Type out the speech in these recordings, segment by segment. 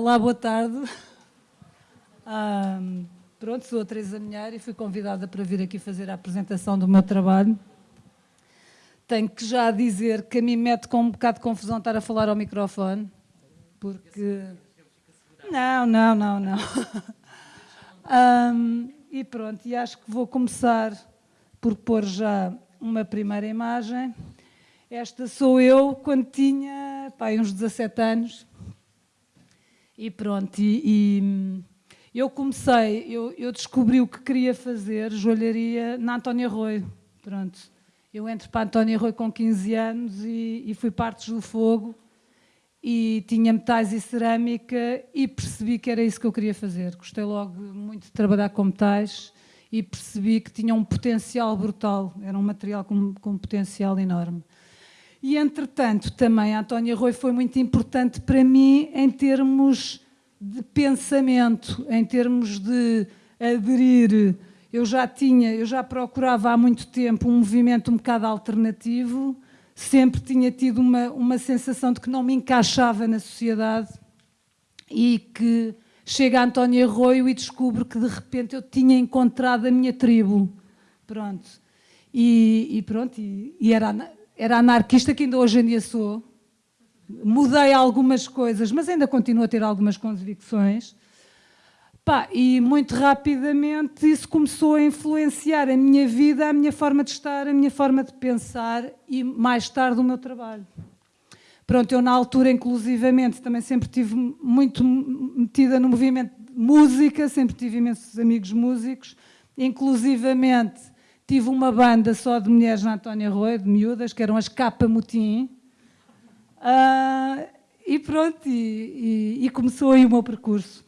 Olá, boa tarde. Pronto, sou a Teresa Minhar e fui convidada para vir aqui fazer a apresentação do meu trabalho. Tenho que já dizer que a mim mete com um bocado de confusão estar a falar ao microfone, porque... Não, não, não, não. E pronto, e acho que vou começar por pôr já uma primeira imagem. Esta sou eu quando tinha pá, uns 17 anos. E pronto, e, e eu comecei, eu, eu, descobri o que queria fazer, joalharia, na Antónia Rui. Pronto. Eu entro para a Antónia Rui com 15 anos e, e fui partes do fogo e tinha metais e cerâmica e percebi que era isso que eu queria fazer. Gostei logo muito de trabalhar com metais e percebi que tinha um potencial brutal, era um material com, com um potencial enorme. E, entretanto, também a Antónia Rui foi muito importante para mim em termos de pensamento, em termos de aderir. Eu já tinha, eu já procurava há muito tempo um movimento um bocado alternativo, sempre tinha tido uma, uma sensação de que não me encaixava na sociedade e que chega a Antónia Arroio e descubro que de repente eu tinha encontrado a minha tribo. Pronto. E, e pronto, e, e, era, era anarquista que ainda hoje em dia sou. Mudei algumas coisas, mas ainda continuo a ter algumas convicções. Pá, e muito rapidamente isso começou a influenciar a minha vida, a minha forma de estar, a minha forma de pensar e mais tarde o meu trabalho. Pronto, eu na altura, inclusivamente, também sempre tive muito metida no movimento de música, sempre tive imensos amigos músicos, inclusivamente tive uma banda só de mulheres na Antónia Rui, de miúdas, que eram as Capa Mutim, uh, e pronto, e, e, e começou aí o meu percurso.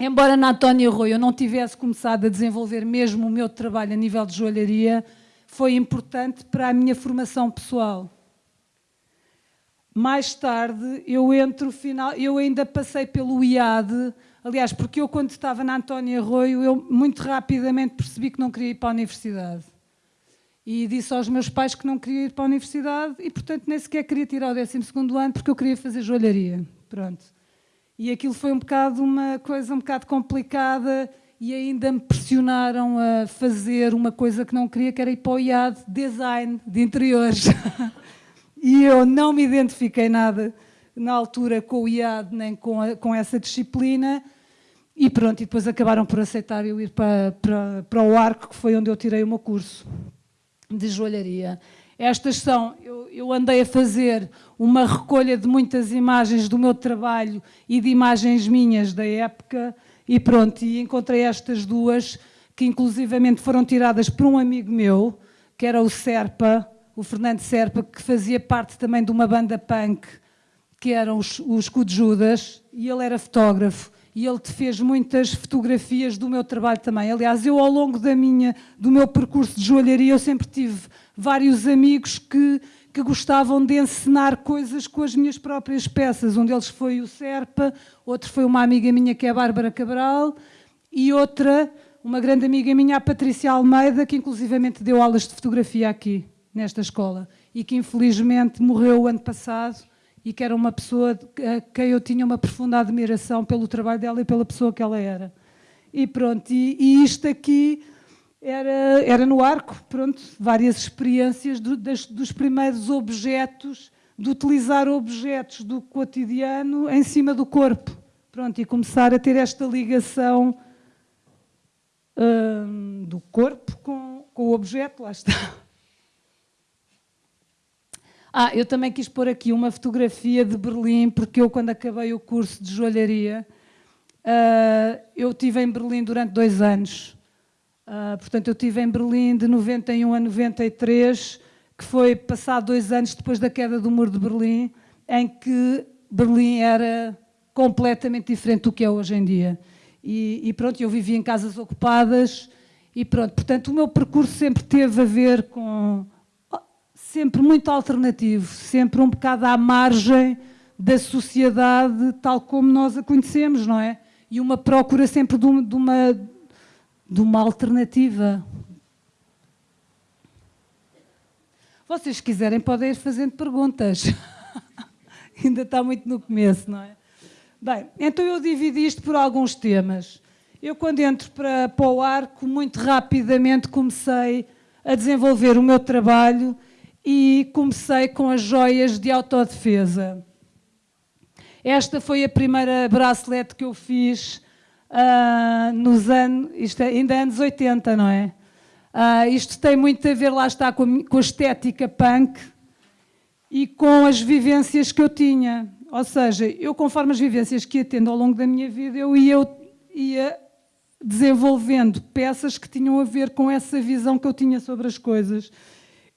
Embora na Antónia Rui eu não tivesse começado a desenvolver mesmo o meu trabalho a nível de joalharia, foi importante para a minha formação pessoal. Mais tarde, eu entro final, eu ainda passei pelo IAD, aliás, porque eu quando estava na Antónia Arroio, eu muito rapidamente percebi que não queria ir para a universidade. E disse aos meus pais que não queria ir para a universidade e, portanto, nem sequer queria tirar o 12º ano porque eu queria fazer joalharia. Pronto. E aquilo foi um bocado uma coisa um bocado complicada e ainda me pressionaram a fazer uma coisa que não queria, que era ir para o IAD, design de interiores. e eu não me identifiquei nada na altura com o IAD nem com, a, com essa disciplina e pronto, e depois acabaram por aceitar eu ir para, para, para o Arco, que foi onde eu tirei o meu curso de joalharia. Estas são, eu, eu, andei a fazer uma recolha de muitas imagens do meu trabalho e de imagens minhas da época e pronto, e encontrei estas duas que inclusivamente foram tiradas por um amigo meu, que era o Serpa, o Fernando Serpa, que fazia parte também de uma banda punk, que eram os, os Judas, e ele era fotógrafo, e ele te fez muitas fotografias do meu trabalho também. Aliás, eu ao longo da minha, do meu percurso de joalharia, eu sempre tive vários amigos que, que gostavam de encenar coisas com as minhas próprias peças. Um deles foi o Serpa, outro foi uma amiga minha que é a Bárbara Cabral, e outra, uma grande amiga minha, a Patrícia Almeida, que inclusivamente deu aulas de fotografia aqui nesta escola e que infelizmente morreu o ano passado e que era uma pessoa a quem eu tinha uma profunda admiração pelo trabalho dela e pela pessoa que ela era. E pronto, e, e isto aqui era, era no arco, pronto, várias experiências do, das, dos primeiros objetos, de utilizar objetos do cotidiano em cima do corpo. Pronto, e começar a ter esta ligação hum, do corpo com, com o objeto, lá está. Ah, eu também quis pôr aqui uma fotografia de Berlim, porque eu, quando acabei o curso de joalharia, uh, eu estive em Berlim durante dois anos. Uh, portanto, eu estive em Berlim de 91 a 93, que foi passado dois anos depois da queda do Muro de Berlim, em que Berlim era completamente diferente do que é hoje em dia. E, e pronto, eu vivia em casas ocupadas e pronto. Portanto, o meu percurso sempre teve a ver com sempre muito alternativo, sempre um bocado à margem da sociedade tal como nós a conhecemos, não é? E uma procura sempre de uma, de uma, alternativa. Vocês quiserem podem ir fazendo perguntas. Ainda está muito no começo, não é? Bem, então eu dividi isto por alguns temas. Eu, quando entro para, para o arco, muito rapidamente comecei a desenvolver o meu trabalho e comecei com as joias de autodefesa. Esta foi a primeira bracelete que eu fiz uh, nos anos, isto é, ainda anos 80, não é? Uh, isto tem muito a ver, lá está, com a, com a estética punk e com as vivências que eu tinha. Ou seja, eu conforme as vivências que ia tendo ao longo da minha vida, eu ia, ia desenvolvendo peças que tinham a ver com essa visão que eu tinha sobre as coisas.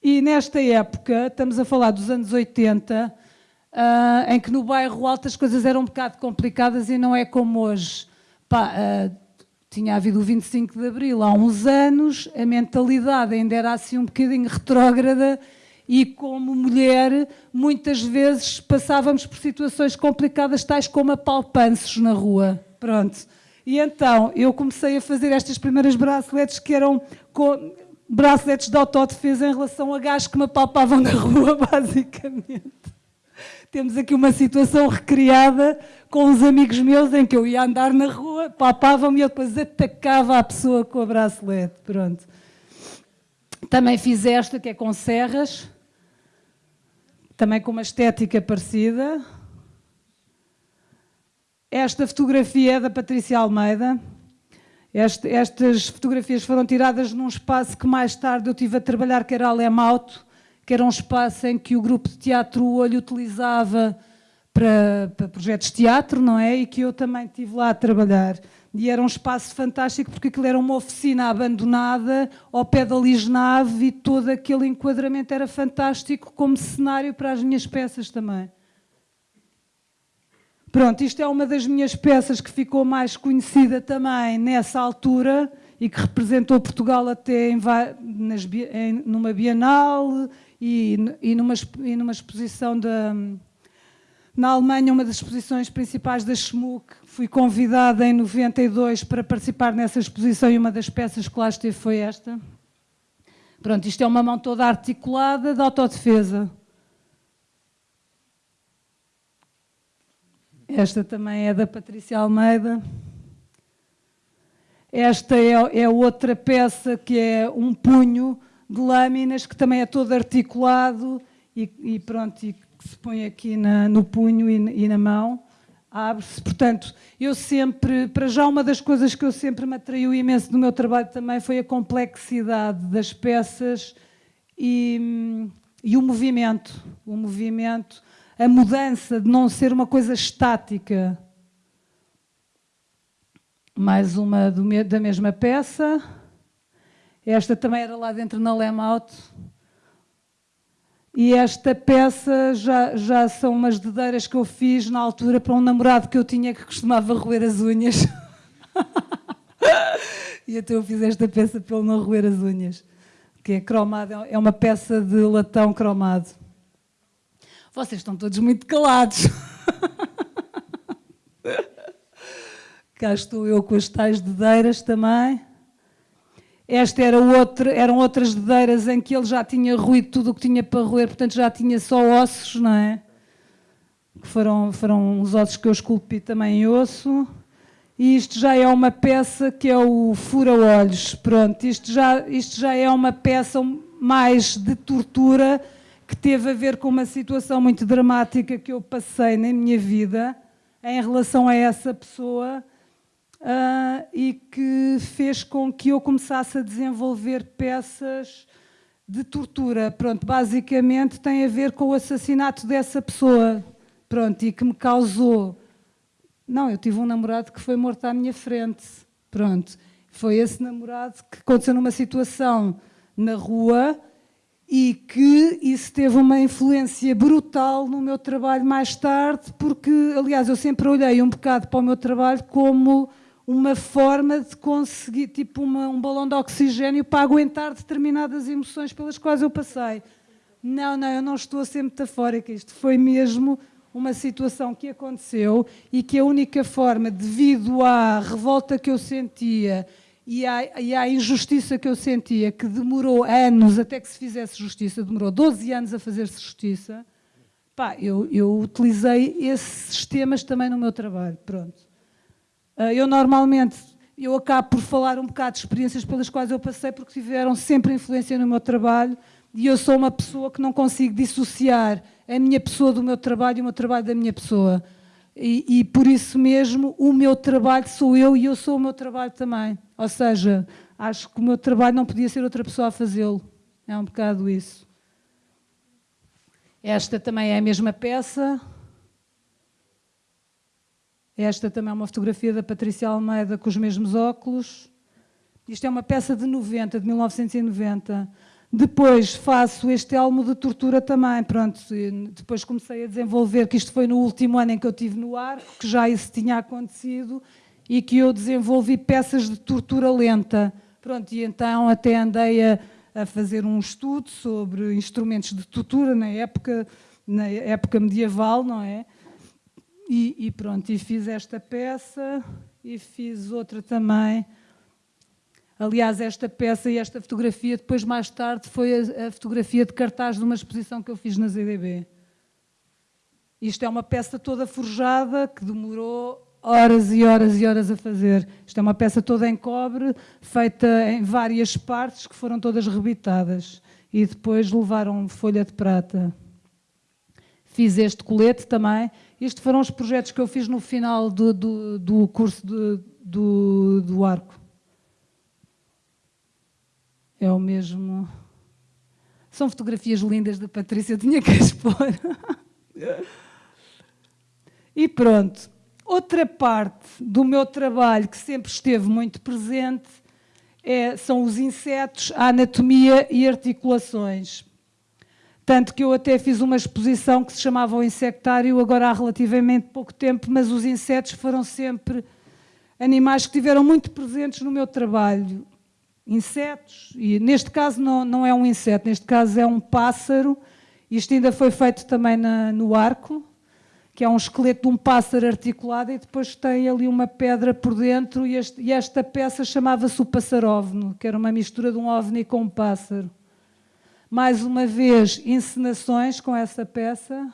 E nesta época, estamos a falar dos anos 80, uh, ah, em que no bairro Alto as coisas eram um bocado complicadas e não é como hoje. Pá, uh, tinha havido o 25 de Abril há uns anos, a mentalidade ainda era assim um bocadinho retrógrada e como mulher, muitas vezes passávamos por situações complicadas, tais como apalpanços na rua. Pronto. E então, eu comecei a fazer estas primeiras braceletes que eram com, braceletes de autodefesa em relação a gajos que me apalpavam na rua, basicamente. Temos aqui uma situação recriada com uns amigos meus em que eu ia andar na rua, palpavam-me e eu depois atacava a pessoa com a bracelete. Pronto. Também fiz esta, que é com serras, também com uma estética parecida. Esta fotografia é da Patrícia Almeida. Este, estas fotografias foram tiradas num espaço que mais tarde eu tive a trabalhar, que era Alemauto, que era um espaço em que o grupo de teatro Olho utilizava para, para, projetos de teatro, não é? E que eu também estive lá a trabalhar. E era um espaço fantástico porque aquilo era uma oficina abandonada ao pé da Lisnave e todo aquele enquadramento era fantástico como cenário para as minhas peças também. Pronto, isto é uma das minhas peças que ficou mais conhecida também nessa altura e que representou Portugal até em, nas, em, numa Bienal e, e, numa, e numa exposição da, na Alemanha, uma das exposições principais da Schmuck. Fui convidada em 92 para participar nessa exposição e uma das peças que lá esteve foi esta. Pronto, isto é uma mão toda articulada de autodefesa. Esta também é da Patrícia Almeida. Esta é, é, outra peça que é um punho de lâminas que também é todo articulado e, e pronto, e que se põe aqui na, no punho e, e na mão. Abre-se. Portanto, eu sempre, para já uma das coisas que eu sempre me atraiu imenso no meu trabalho também foi a complexidade das peças e, e o movimento. O movimento a mudança de não ser uma coisa estática. Mais uma do, da mesma peça. Esta também era lá dentro na Lemaut. E esta peça já, já são umas dedeiras que eu fiz na altura para um namorado que eu tinha que costumava roer as unhas. e então eu fiz esta peça para ele não roer as unhas. Que é cromada, é uma peça de latão cromado. Vocês estão todos muito calados. Cá estou eu com as tais dedeiras também. Esta era outra, eram outras dedeiras em que ele já tinha ruído tudo o que tinha para roer, portanto já tinha só ossos, não é? Que foram, foram os ossos que eu esculpi também em osso. E isto já é uma peça que é o fura-olhos. Pronto, isto já, isto já é uma peça mais de tortura que teve a ver com uma situação muito dramática que eu passei na minha vida em relação a essa pessoa uh, e que fez com que eu começasse a desenvolver peças de tortura. Pronto, basicamente tem a ver com o assassinato dessa pessoa. Pronto, e que me causou... Não, eu tive um namorado que foi morto à minha frente. Pronto, foi esse namorado que aconteceu numa situação na rua e que isso teve uma influência brutal no meu trabalho mais tarde, porque, aliás, eu sempre olhei um bocado para o meu trabalho como uma forma de conseguir, tipo uma, um balão de oxigênio para aguentar determinadas emoções pelas quais eu passei. Não, não, eu não estou a ser metafórica, isto foi mesmo uma situação que aconteceu e que a única forma, devido à revolta que eu sentia e à, e à injustiça que eu sentia, que demorou anos até que se fizesse justiça, demorou 12 anos a fazer-se justiça, pá, eu, eu utilizei esses sistemas também no meu trabalho, pronto. Uh, eu normalmente, eu acabo por falar um bocado de experiências pelas quais eu passei, porque tiveram sempre influência no meu trabalho, e eu sou uma pessoa que não consigo dissociar a minha pessoa do meu trabalho e o meu trabalho da minha pessoa. E, e, por isso mesmo o meu trabalho sou eu e eu sou o meu trabalho também. Ou seja, acho que o meu trabalho não podia ser outra pessoa a fazê-lo. É um bocado isso. Esta também é a mesma peça. Esta também é uma fotografia da Patrícia Almeida com os mesmos óculos. Isto é uma peça de 90, de 1990. Depois faço este elmo de tortura também, pronto, depois comecei a desenvolver, que isto foi no último ano em que eu tive no arco, que já isso tinha acontecido, e que eu desenvolvi peças de tortura lenta. Pronto, e então até andei a, a fazer um estudo sobre instrumentos de tortura na época, na época medieval, não é? E, e pronto, e fiz esta peça, e fiz outra também, Aliás, esta peça e esta fotografia, depois mais tarde, foi a, a, fotografia de cartaz de uma exposição que eu fiz na ZDB. Isto é uma peça toda forjada, que demorou horas e horas e horas a fazer. Isto é uma peça toda em cobre, feita em várias partes, que foram todas rebitadas. E depois levaram folha de prata. Fiz este colete também. Estes foram os projetos que eu fiz no final do, do, do curso de, do, do arco. É o mesmo... São fotografias lindas da Patrícia, tinha que expor. e pronto. Outra parte do meu trabalho que sempre esteve muito presente é, são os insetos, a anatomia e articulações. Tanto que eu até fiz uma exposição que se chamava o insectário, agora há relativamente pouco tempo, mas os insetos foram sempre animais que tiveram muito presentes no meu trabalho insetos, e neste caso não, não é um inseto, neste caso é um pássaro, isto ainda foi feito também na, no arco, que é um esqueleto de um pássaro articulado e depois tem ali uma pedra por dentro e, este, e esta peça chamava-se o passarovno, que era uma mistura de um ovni com um pássaro. Mais uma vez, encenações com essa peça.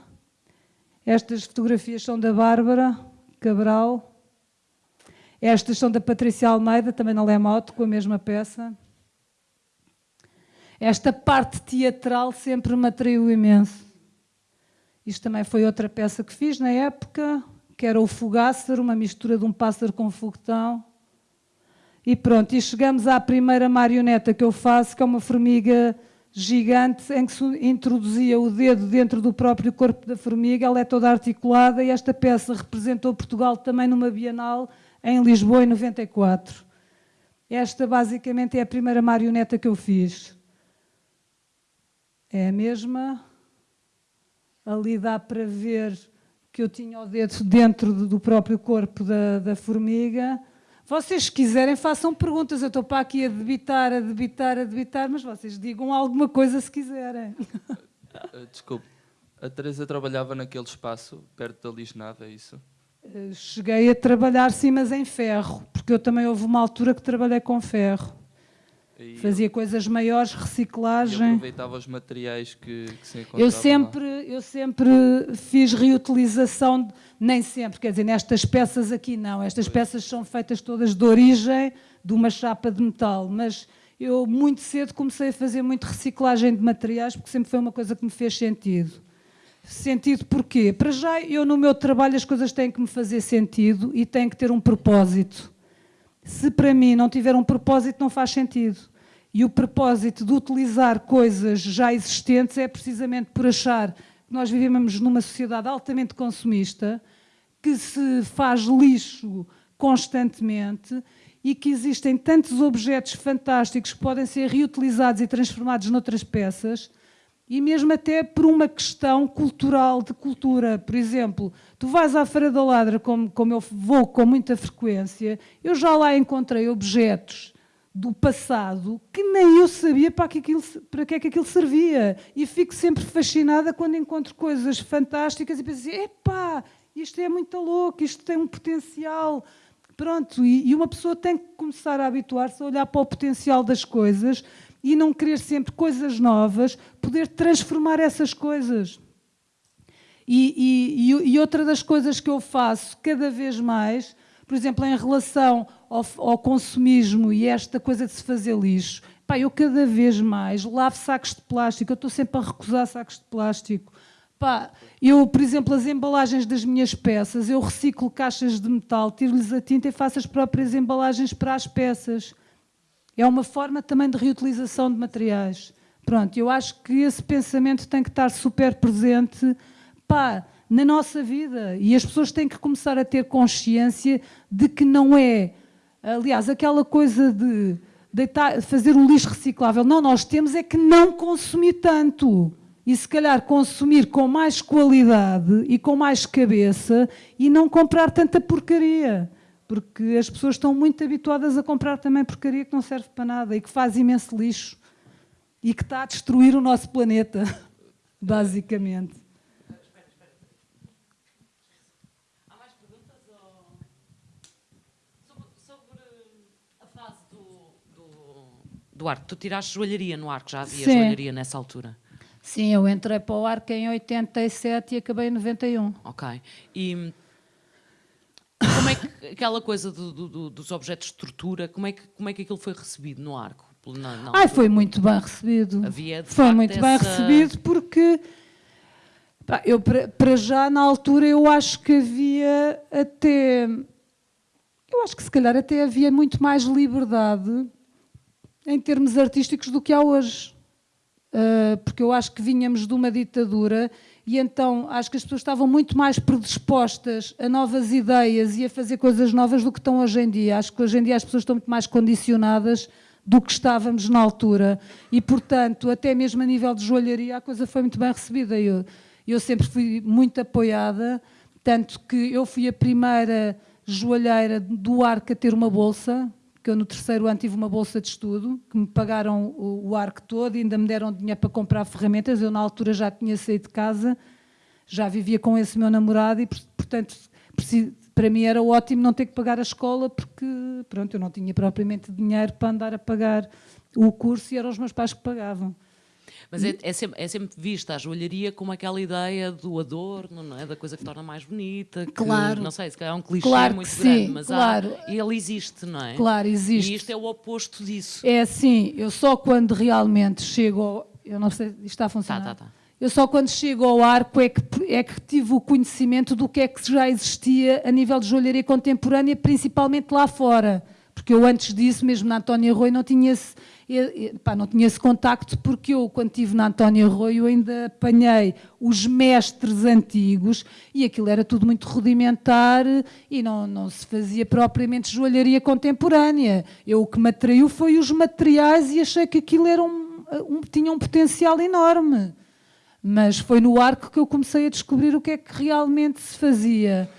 Estas fotografias são da Bárbara Cabral, estas são da Patrícia Almeida, também na Lemote, com a mesma peça. Esta parte teatral sempre me atraiu imenso. Isto também foi outra peça que fiz na época, que era o Fogássaro, uma mistura de um pássaro com foguetão. E pronto, e chegamos à primeira marioneta que eu faço, que é uma formiga gigante, em que se introduzia o dedo dentro do próprio corpo da formiga, ela é toda articulada, e esta peça representou Portugal também numa Bienal, em Lisboa, em 94. Esta, basicamente, é a primeira marioneta que eu fiz. É a mesma. Ali dá para ver que eu tinha o dedo dentro do próprio corpo da, da formiga. Vocês, se quiserem, façam perguntas. Eu estou para aqui a debitar, a debitar, a debitar, mas vocês digam alguma coisa se quiserem. Eh, desculpe, a Teresa trabalhava naquele espaço, perto da Lisnada, é isso? Eh, cheguei a trabalhar, sim, mas em ferro, porque eu também houve uma altura que trabalhei com ferro. E Fazia eu... coisas maiores, reciclagem. E aproveitava os materiais que, que se encontravam eu sempre, lá. Eu sempre fiz reutilização, nem sempre, quer dizer, nestas peças aqui não. Estas pois. peças são feitas todas de origem de uma chapa de metal, mas eu muito cedo comecei a fazer muito reciclagem de materiais, porque sempre foi uma coisa que me fez sentido. Sentido porquê? Para já, eu no meu trabalho as coisas têm que me fazer sentido e têm que ter um propósito. Se para mim não tiver um propósito, não faz sentido. E o propósito de utilizar coisas já existentes é precisamente por achar que nós vivemos numa sociedade altamente consumista, que se faz lixo constantemente e que existem tantos objetos fantásticos que podem ser reutilizados e transformados noutras peças, e mesmo até por uma questão cultural, de cultura. Por exemplo, tu vais à Feira da Ladra, como, como eu vou com muita frequência, eu já lá encontrei objetos do passado que nem eu sabia para que, aquilo, para que é que aquilo servia. E fico sempre fascinada quando encontro coisas fantásticas e penso assim, epá, isto é muito louco, isto tem um potencial. Pronto, e, e uma pessoa tem que começar a habituar-se a olhar para o potencial das coisas e não querer sempre coisas novas, poder transformar essas coisas. E, e, e, outra das coisas que eu faço cada vez mais, por exemplo, em relação ao, ao consumismo e esta coisa de se fazer lixo, pá, eu cada vez mais lavo sacos de plástico, eu estou sempre a recusar sacos de plástico. Pá, eu, por exemplo, as embalagens das minhas peças, eu reciclo caixas de metal, tiro-lhes a tinta e faço as próprias embalagens para as peças. É uma forma também de reutilização de materiais. Pronto, eu acho que esse pensamento tem que estar super presente pá, na nossa vida. E as pessoas têm que começar a ter consciência de que não é, aliás, aquela coisa de deitar, fazer o lixo reciclável. Não, nós temos é que não consumir tanto e se calhar consumir com mais qualidade e com mais cabeça e não comprar tanta porcaria. Porque as pessoas estão muito habituadas a comprar também porcaria que não serve para nada e que faz imenso lixo e que está a destruir o nosso planeta, basicamente. Há mais perguntas? Sobre, a fase do, do, arco. Tu tiraste joalharia no arco, já havia Sim. joalharia nessa altura? Sim, eu entrei para o arco em 87 e acabei em 91. Ok. E é que aquela coisa do, do, dos objetos de estrutura, como é, que, como é que aquilo foi recebido no arco? Na, na Ai, foi muito bem recebido. Havia, foi muito essa... bem recebido porque pá, eu para já na altura eu acho que havia até eu acho que se calhar até havia muito mais liberdade em termos artísticos do que há hoje. Uh, porque eu acho que vínhamos de uma ditadura e então acho que as pessoas estavam muito mais predispostas a novas ideias e a fazer coisas novas do que estão hoje em dia. Acho que hoje em dia as pessoas estão muito mais condicionadas do que estávamos na altura e, portanto, até mesmo a nível de joalharia a coisa foi muito bem recebida. Eu, eu sempre fui muito apoiada, tanto que eu fui a primeira joalheira do Arco a ter uma bolsa, que eu no terceiro ano tive uma bolsa de estudo, que me pagaram o, o arco todo e ainda me deram dinheiro para comprar ferramentas. Eu na altura já tinha saído de casa, já vivia com esse meu namorado e, portanto, para mim era ótimo não ter que pagar a escola porque, pronto, eu não tinha propriamente dinheiro para andar a pagar o curso e eram os meus pais que pagavam. Mas é, é, sempre, é, sempre, vista a joalharia como aquela ideia do adorno, não é? Da coisa que torna mais bonita. Que, claro. Não sei, se calhar é um clichê claro muito grande, sim, mas claro. há, ele existe, não é? Claro, existe. E isto é o oposto disso. É assim, eu só quando realmente chego. Eu não sei, isto está a funcionar. Tá, tá, tá. Eu só quando chego ao arco é que, é que tive o conhecimento do que é que já existia a nível de joalharia contemporânea, principalmente lá fora. Porque eu antes disso, mesmo na Antónia Rui, não tinha esse, pá, não tinha esse contacto porque eu, quando estive na Antónia Arroio, ainda apanhei os mestres antigos e aquilo era tudo muito rudimentar e não, não se fazia propriamente joalharia contemporânea. Eu, o que me atraiu foi os materiais e achei que aquilo era um, um, tinha um potencial enorme. Mas foi no arco que eu comecei a descobrir o que é que realmente se fazia.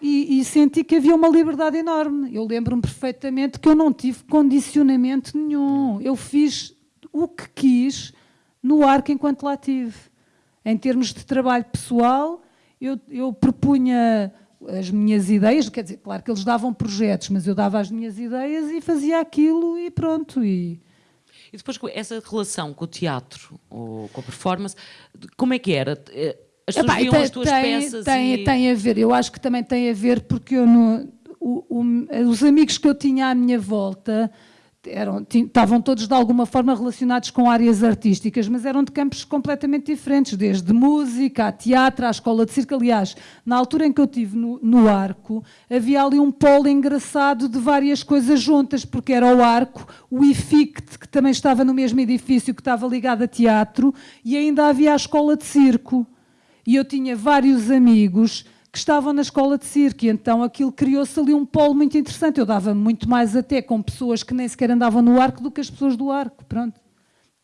E, e, senti que havia uma liberdade enorme. Eu lembro-me perfeitamente que eu não tive condicionamento nenhum. Eu fiz o que quis no arco enquanto lá tive. Em termos de trabalho pessoal, eu, eu propunha as minhas ideias, quer dizer, claro que eles davam projetos, mas eu dava as minhas ideias e fazia aquilo e pronto. E, e depois essa relação com o teatro ou com a performance, como é que era? As pessoas Epá, viam tem, as tuas tem, peças tem, e... tem a ver, eu acho que também tem a ver porque eu no, o, o, os amigos que eu tinha à minha volta eram, estavam todos de alguma forma relacionados com áreas artísticas, mas eram de campos completamente diferentes, desde música, a teatro, à escola de circo. Aliás, na altura em que eu estive no, no, Arco, havia ali um polo engraçado de várias coisas juntas, porque era o Arco, o IFICT, que também estava no mesmo edifício, que estava ligado a teatro, e ainda havia a escola de circo e eu tinha vários amigos que estavam na escola de circo, e então aquilo criou-se ali um polo muito interessante. Eu dava muito mais até com pessoas que nem sequer andavam no arco do que as pessoas do arco, pronto.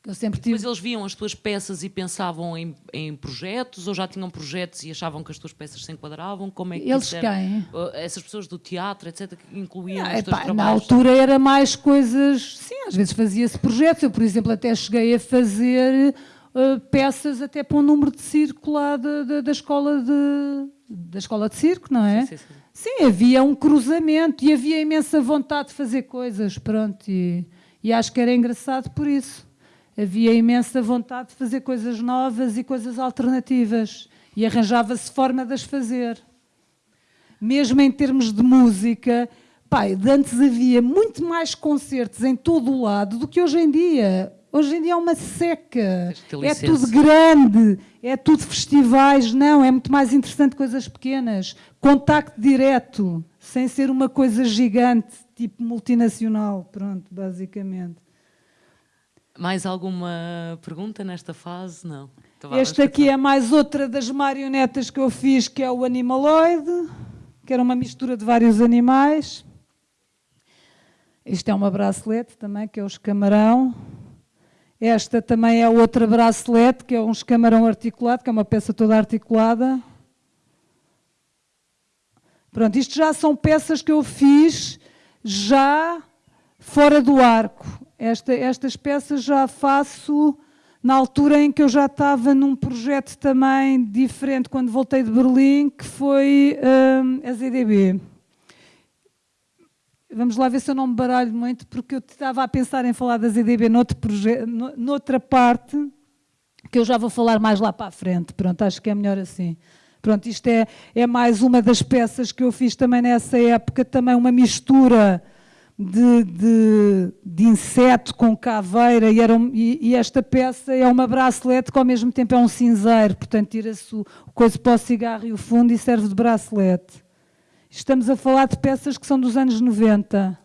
Eu sempre tive... Mas eles viam as tuas peças e pensavam em, em, projetos, ou já tinham projetos e achavam que as tuas peças se enquadravam? Como é que Eles quem? Essas pessoas do teatro, etc., que incluíam ah, os teus trabalhos? Na altura era mais coisas... Sim, às vezes fazia-se projetos. Eu, por exemplo, até cheguei a fazer uh, peças até para um número de circo lá de, de, da, escola de, da escola de circo, não é? Sim, sim, sim. sim, havia um cruzamento e havia imensa vontade de fazer coisas, pronto, e, e acho que era engraçado por isso. Havia imensa vontade de fazer coisas novas e coisas alternativas. E arranjava-se forma de as fazer. Mesmo em termos de música, pai, antes havia muito mais concertos em todo o lado do que hoje em dia. Hoje em dia é uma seca, é tudo grande, é tudo festivais. Não, é muito mais interessante coisas pequenas. Contacto direto, sem ser uma coisa gigante, tipo multinacional. Pronto, basicamente. Mais alguma pergunta nesta fase? Não. Então, este aqui é mais outra das marionetas que eu fiz, que é o Animaloid, que era uma mistura de vários animais. Isto é uma bracelete também, que é o escamarão. Esta também é outra bracelete, que é um escamarão articulado, que é uma peça toda articulada. Pronto, isto já são peças que eu fiz já fora do arco. Esta, estas peças já faço na altura em que eu já estava num projeto também diferente, quando voltei de Berlim, que foi um, a ZDB. Vamos lá ver se eu não me baralho muito, porque eu estava a pensar em falar da ZDB noutro projeto, noutra parte, que eu já vou falar mais lá para a frente. Pronto, acho que é melhor assim. Pronto, isto é, é mais uma das peças que eu fiz também nessa época, também uma mistura de, de, de inseto com caveira, e, um, e, e, esta peça é uma bracelete que ao mesmo tempo é um cinzeiro, portanto tira-se o coisa para o cigarro e o fundo e serve de bracelete. Estamos a falar de peças que são dos anos 90.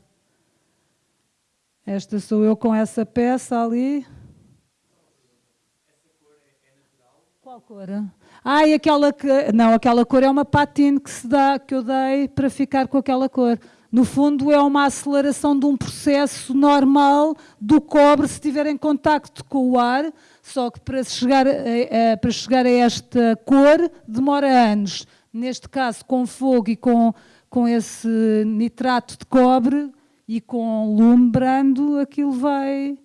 Esta sou eu com essa peça ali. Qual cor? Ah, e aquela que. Não, aquela cor é uma patine que se dá, que eu dei para ficar com aquela cor. No fundo, é uma aceleração de um processo normal do cobre se estiver em contacto com o ar, só que para chegar a, a, para chegar a esta cor demora anos neste caso com fogo e com, com esse nitrato de cobre e com lume brando, aquilo vai,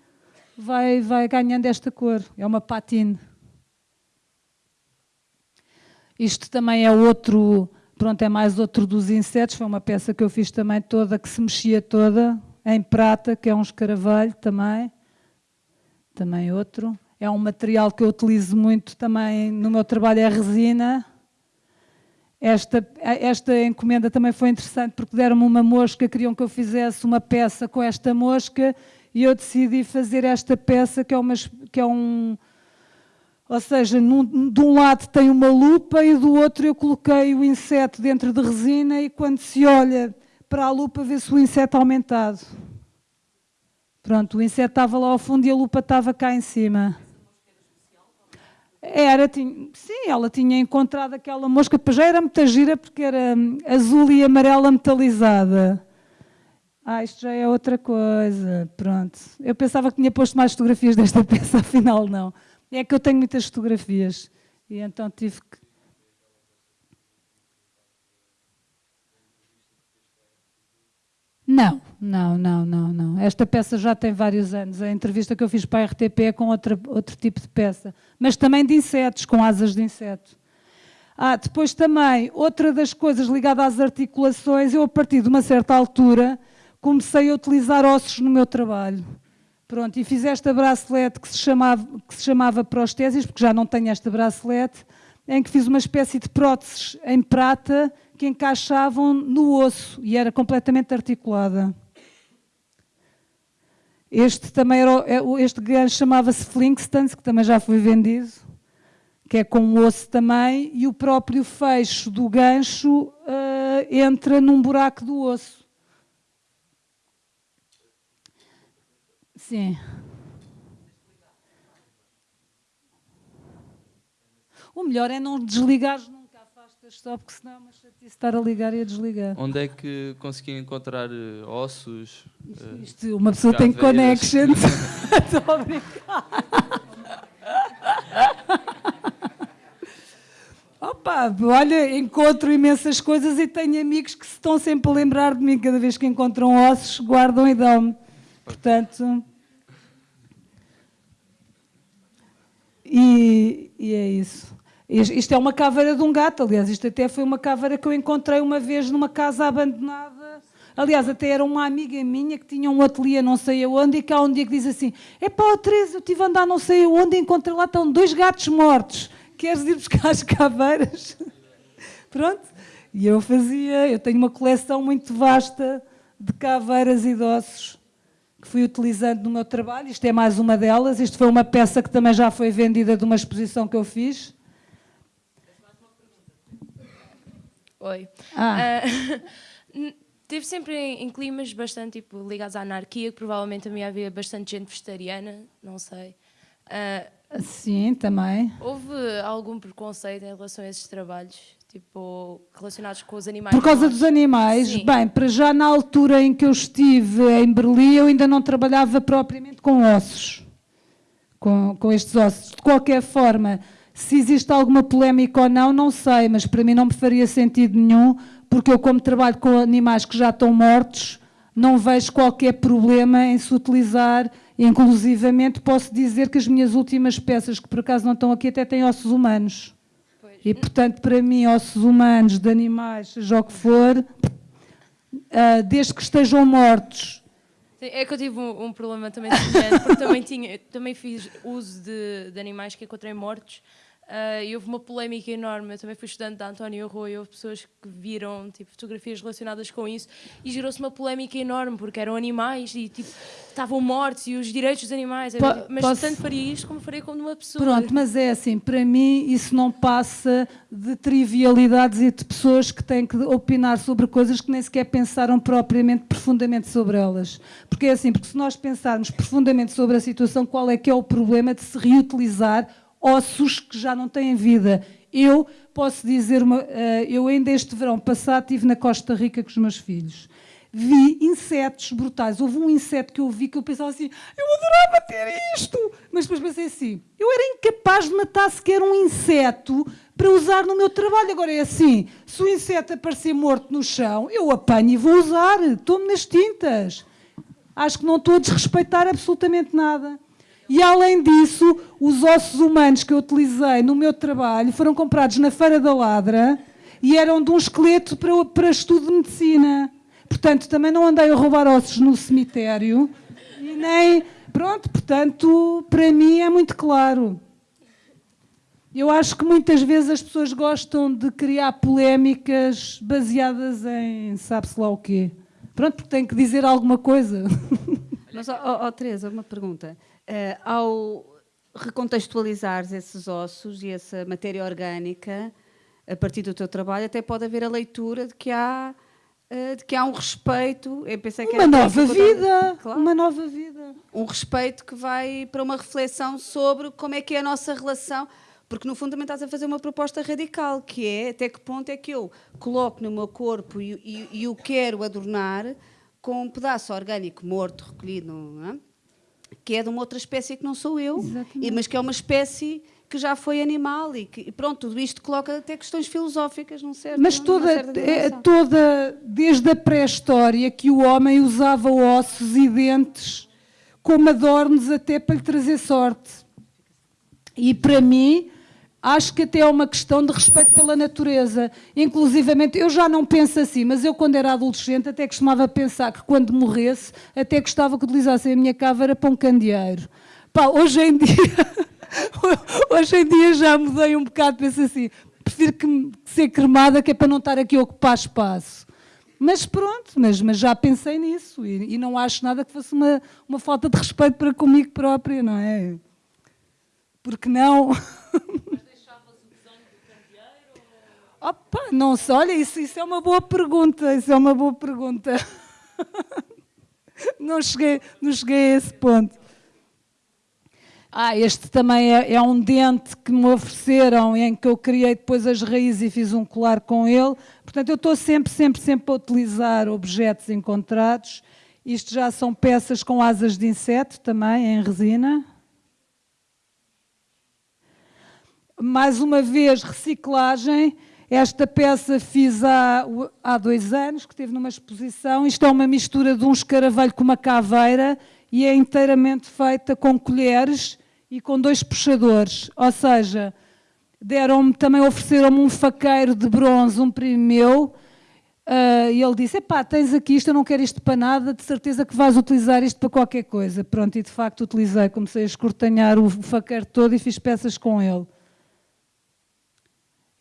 vai, vai ganhando esta cor. É uma patine. Isto também é outro, pronto, é mais outro dos insetos. Foi uma peça que eu fiz também toda, que se mexia toda, em prata, que é um escaravelho também. Também outro. É um material que eu utilizo muito também no meu trabalho, é resina. Esta, esta encomenda também foi interessante porque deram-me uma mosca, queriam que eu fizesse uma peça com esta mosca e eu decidi fazer esta peça que é, uma, que é um... Ou seja, num, de um lado tem uma lupa e do outro eu coloquei o inseto dentro de resina e quando se olha para a lupa vê-se o inseto aumentado. Pronto, o inseto estava lá ao fundo e a lupa estava cá em cima. Era, tinha, sim, ela tinha encontrado aquela mosca, já era muita gira porque era hum, azul e amarela metalizada. Ah, isto já é outra coisa, pronto. Eu pensava que tinha posto mais fotografias desta peça, afinal não. É que eu tenho muitas fotografias e então tive que Não, não, não, não, não. Esta peça já tem vários anos. A entrevista que eu fiz para a RTP é com outra, outro tipo de peça. Mas também de insetos, com asas de inseto. Ah, depois também, outra das coisas ligada às articulações, eu a partir de uma certa altura comecei a utilizar ossos no meu trabalho. Pronto, e fiz esta bracelete que se chamava, que se chamava prostésis, porque já não tenho esta bracelete, em que fiz uma espécie de próteses em prata que encaixavam no osso e era completamente articulada. Este também era, é, este gancho chamava-se Flintstones, que também já foi vendido, que é com osso também, e o próprio fecho do gancho uh, entra num buraco do osso. Sim. O melhor é não desligar só porque senão é chatice estar a ligar e a desligar. Onde é que consegui encontrar uh, ossos? Uh, Isto, uma pessoa tem connections. Estou a brincar. Opa, olha, encontro imensas coisas e tenho amigos que se estão sempre a lembrar de mim. Cada vez que encontram ossos, guardam e dão-me. Portanto... E, e é isso. Isto é uma caveira de um gato, aliás, isto até foi uma caveira que eu encontrei uma vez numa casa abandonada. Aliás, até era uma amiga minha que tinha um ateliê não sei aonde e que há um dia que diz assim, é pá, Teresa, eu estive a andar não sei aonde e encontrei lá estão dois gatos mortos, queres ir buscar as caveiras? Pronto, e eu fazia, eu tenho uma coleção muito vasta de caveiras e ossos que fui utilizando no meu trabalho, isto é mais uma delas, isto foi uma peça que também já foi vendida de uma exposição que eu fiz. Oi. Ah. Uh, Teve sempre em, em, climas bastante tipo, ligados à anarquia, que provavelmente também havia bastante gente vegetariana, não sei. Uh, Sim, também. Houve algum preconceito em relação a esses trabalhos? Tipo, relacionados com os animais? Por causa dos animais? Sim. Bem, para já na altura em que eu estive em Berlim, eu ainda não trabalhava propriamente com ossos. Com, com estes ossos. De qualquer forma, se existe alguma polémica ou não, não sei, mas para mim não me faria sentido nenhum, porque eu, como trabalho com animais que já estão mortos, não vejo qualquer problema em se utilizar, inclusivamente posso dizer que as minhas últimas peças, que por acaso não estão aqui, até têm ossos humanos. Pois. E, portanto, para mim, ossos humanos, de animais, seja o que for, uh, desde que estejam mortos. É que eu tive um, um problema também semelhante, porque também, tinha, também fiz uso de, de animais que encontrei mortos, Uh, e houve uma polémica enorme. Eu também fui estudante da António Rui, houve pessoas que viram tipo, fotografias relacionadas com isso e gerou-se uma polémica enorme porque eram animais e tipo, estavam mortos e os direitos dos animais. Po mas posso... tanto faria isto como faria com uma pessoa. Pronto, mas é assim, para mim isso não passa de trivialidades e de pessoas que têm que opinar sobre coisas que nem sequer pensaram propriamente profundamente sobre elas. Porque é assim, porque se nós pensarmos profundamente sobre a situação, qual é que é o problema de se reutilizar ossos que já não têm vida. Eu posso dizer, uma, uh, eu ainda este verão passado estive na Costa Rica com os meus filhos. Vi insetos brutais. Houve um inseto que eu vi que eu pensava assim, eu adorava ter isto. Mas depois pensei assim, eu era incapaz de matar sequer um inseto para usar no meu trabalho. Agora é assim, se o inseto aparecer morto no chão, eu apanho e vou usar. Estou-me nas tintas. Acho que não estou a desrespeitar absolutamente nada. E além disso, os ossos humanos que eu utilizei no meu trabalho foram comprados na Feira da Ladra e eram de um esqueleto para, para estudo de medicina. Portanto, também não andei a roubar ossos no cemitério e nem. Pronto, portanto, para mim é muito claro. Eu acho que muitas vezes as pessoas gostam de criar polémicas baseadas em sabe-se lá o quê. Pronto, porque tem que dizer alguma coisa. Mas, oh, oh, Teresa, uma pergunta. Uh, ao recontextualizar esses ossos e essa matéria orgânica, a partir do teu trabalho, até pode haver a leitura de que há, uh, de que há um respeito. Eu pensei que uma nova vida, claro, uma nova vida. Um respeito que vai para uma reflexão sobre como é que é a nossa relação. Porque no fundo também estás a fazer uma proposta radical, que é até que ponto é que eu coloco no meu corpo e, e, e o quero adornar com um pedaço orgânico morto, recolhido, não é? Que é de uma outra espécie que não sou eu, mas que é uma espécie que já foi animal e que pronto tudo isto coloca até questões filosóficas não certo mas toda é, toda desde a pré-história que o homem usava ossos e dentes como adornos até para lhe trazer sorte. E para mim Acho que até é uma questão de respeito pela natureza. Inclusivamente, eu já não penso assim, mas eu, quando era adolescente, até costumava pensar que quando morresse, até gostava que utilizassem a minha caveira para um candeeiro. Pá, hoje em dia, hoje em dia já mudei um bocado, penso assim, prefiro que, ser cremada, que é para não estar aqui a ocupar espaço. Mas pronto, mas, mas já pensei nisso e, e não acho nada que fosse uma, uma falta de respeito para comigo própria, não é? Porque não. Opa, não sei, olha, isso, isso é uma boa pergunta, isso é uma boa pergunta. não, cheguei, não cheguei a esse ponto. Ah, este também é, é, um dente que me ofereceram, em que eu criei depois as raízes e fiz um colar com ele. Portanto, eu estou sempre, sempre, sempre a utilizar objetos encontrados. Isto já são peças com asas de inseto também, em resina. Mais uma vez, reciclagem. Esta peça fiz há, há dois anos, que esteve numa exposição. Isto é uma mistura de um escaravelho com uma caveira e é inteiramente feita com colheres e com dois puxadores. Ou seja, deram também ofereceram-me um faqueiro de bronze, um primo meu, uh, e ele disse, epá, tens aqui isto, eu não quero isto para nada, de certeza que vais utilizar isto para qualquer coisa. Pronto, e de facto utilizei, comecei a escortanhar o faqueiro todo e fiz peças com ele.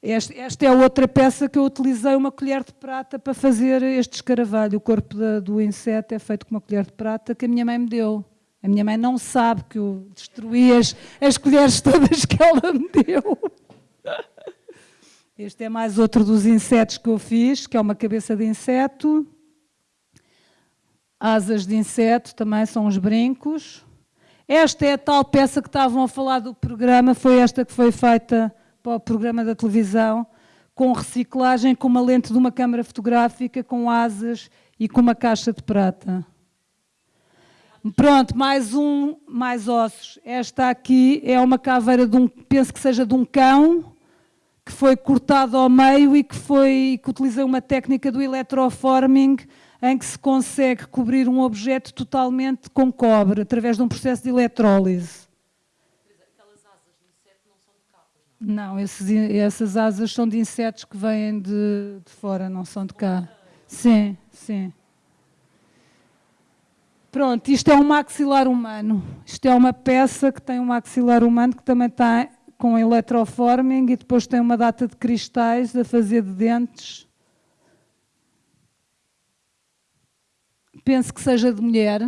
Este, esta é outra peça que eu utilizei uma colher de prata para fazer este escaravalho. O corpo da, do inseto é feito com uma colher de prata que a minha mãe me deu. A minha mãe não sabe que eu destruí as, as colheres todas que ela me deu. Este é mais outro dos insetos que eu fiz, que é uma cabeça de inseto. Asas de inseto também são os brincos. Esta é a tal peça que estavam a falar do programa, foi esta que foi feita para o programa da televisão, com reciclagem, com uma lente de uma câmara fotográfica, com asas e com uma caixa de prata. Pronto, mais um, mais ossos. Esta aqui é uma caveira de um, penso que seja de um cão, que foi cortado ao meio e que, foi, que utilizei uma técnica do electroforming, em que se consegue cobrir um objeto totalmente com cobre, através de um processo de eletrólise. Não, esses, essas asas são de insetos que vêm de, de fora, não são de cá. Sim, sim. Pronto, isto é um maxilar humano. Isto é uma peça que tem um maxilar humano que também está com eletroforming e depois tem uma data de cristais a fazer de dentes. Penso que seja de mulher.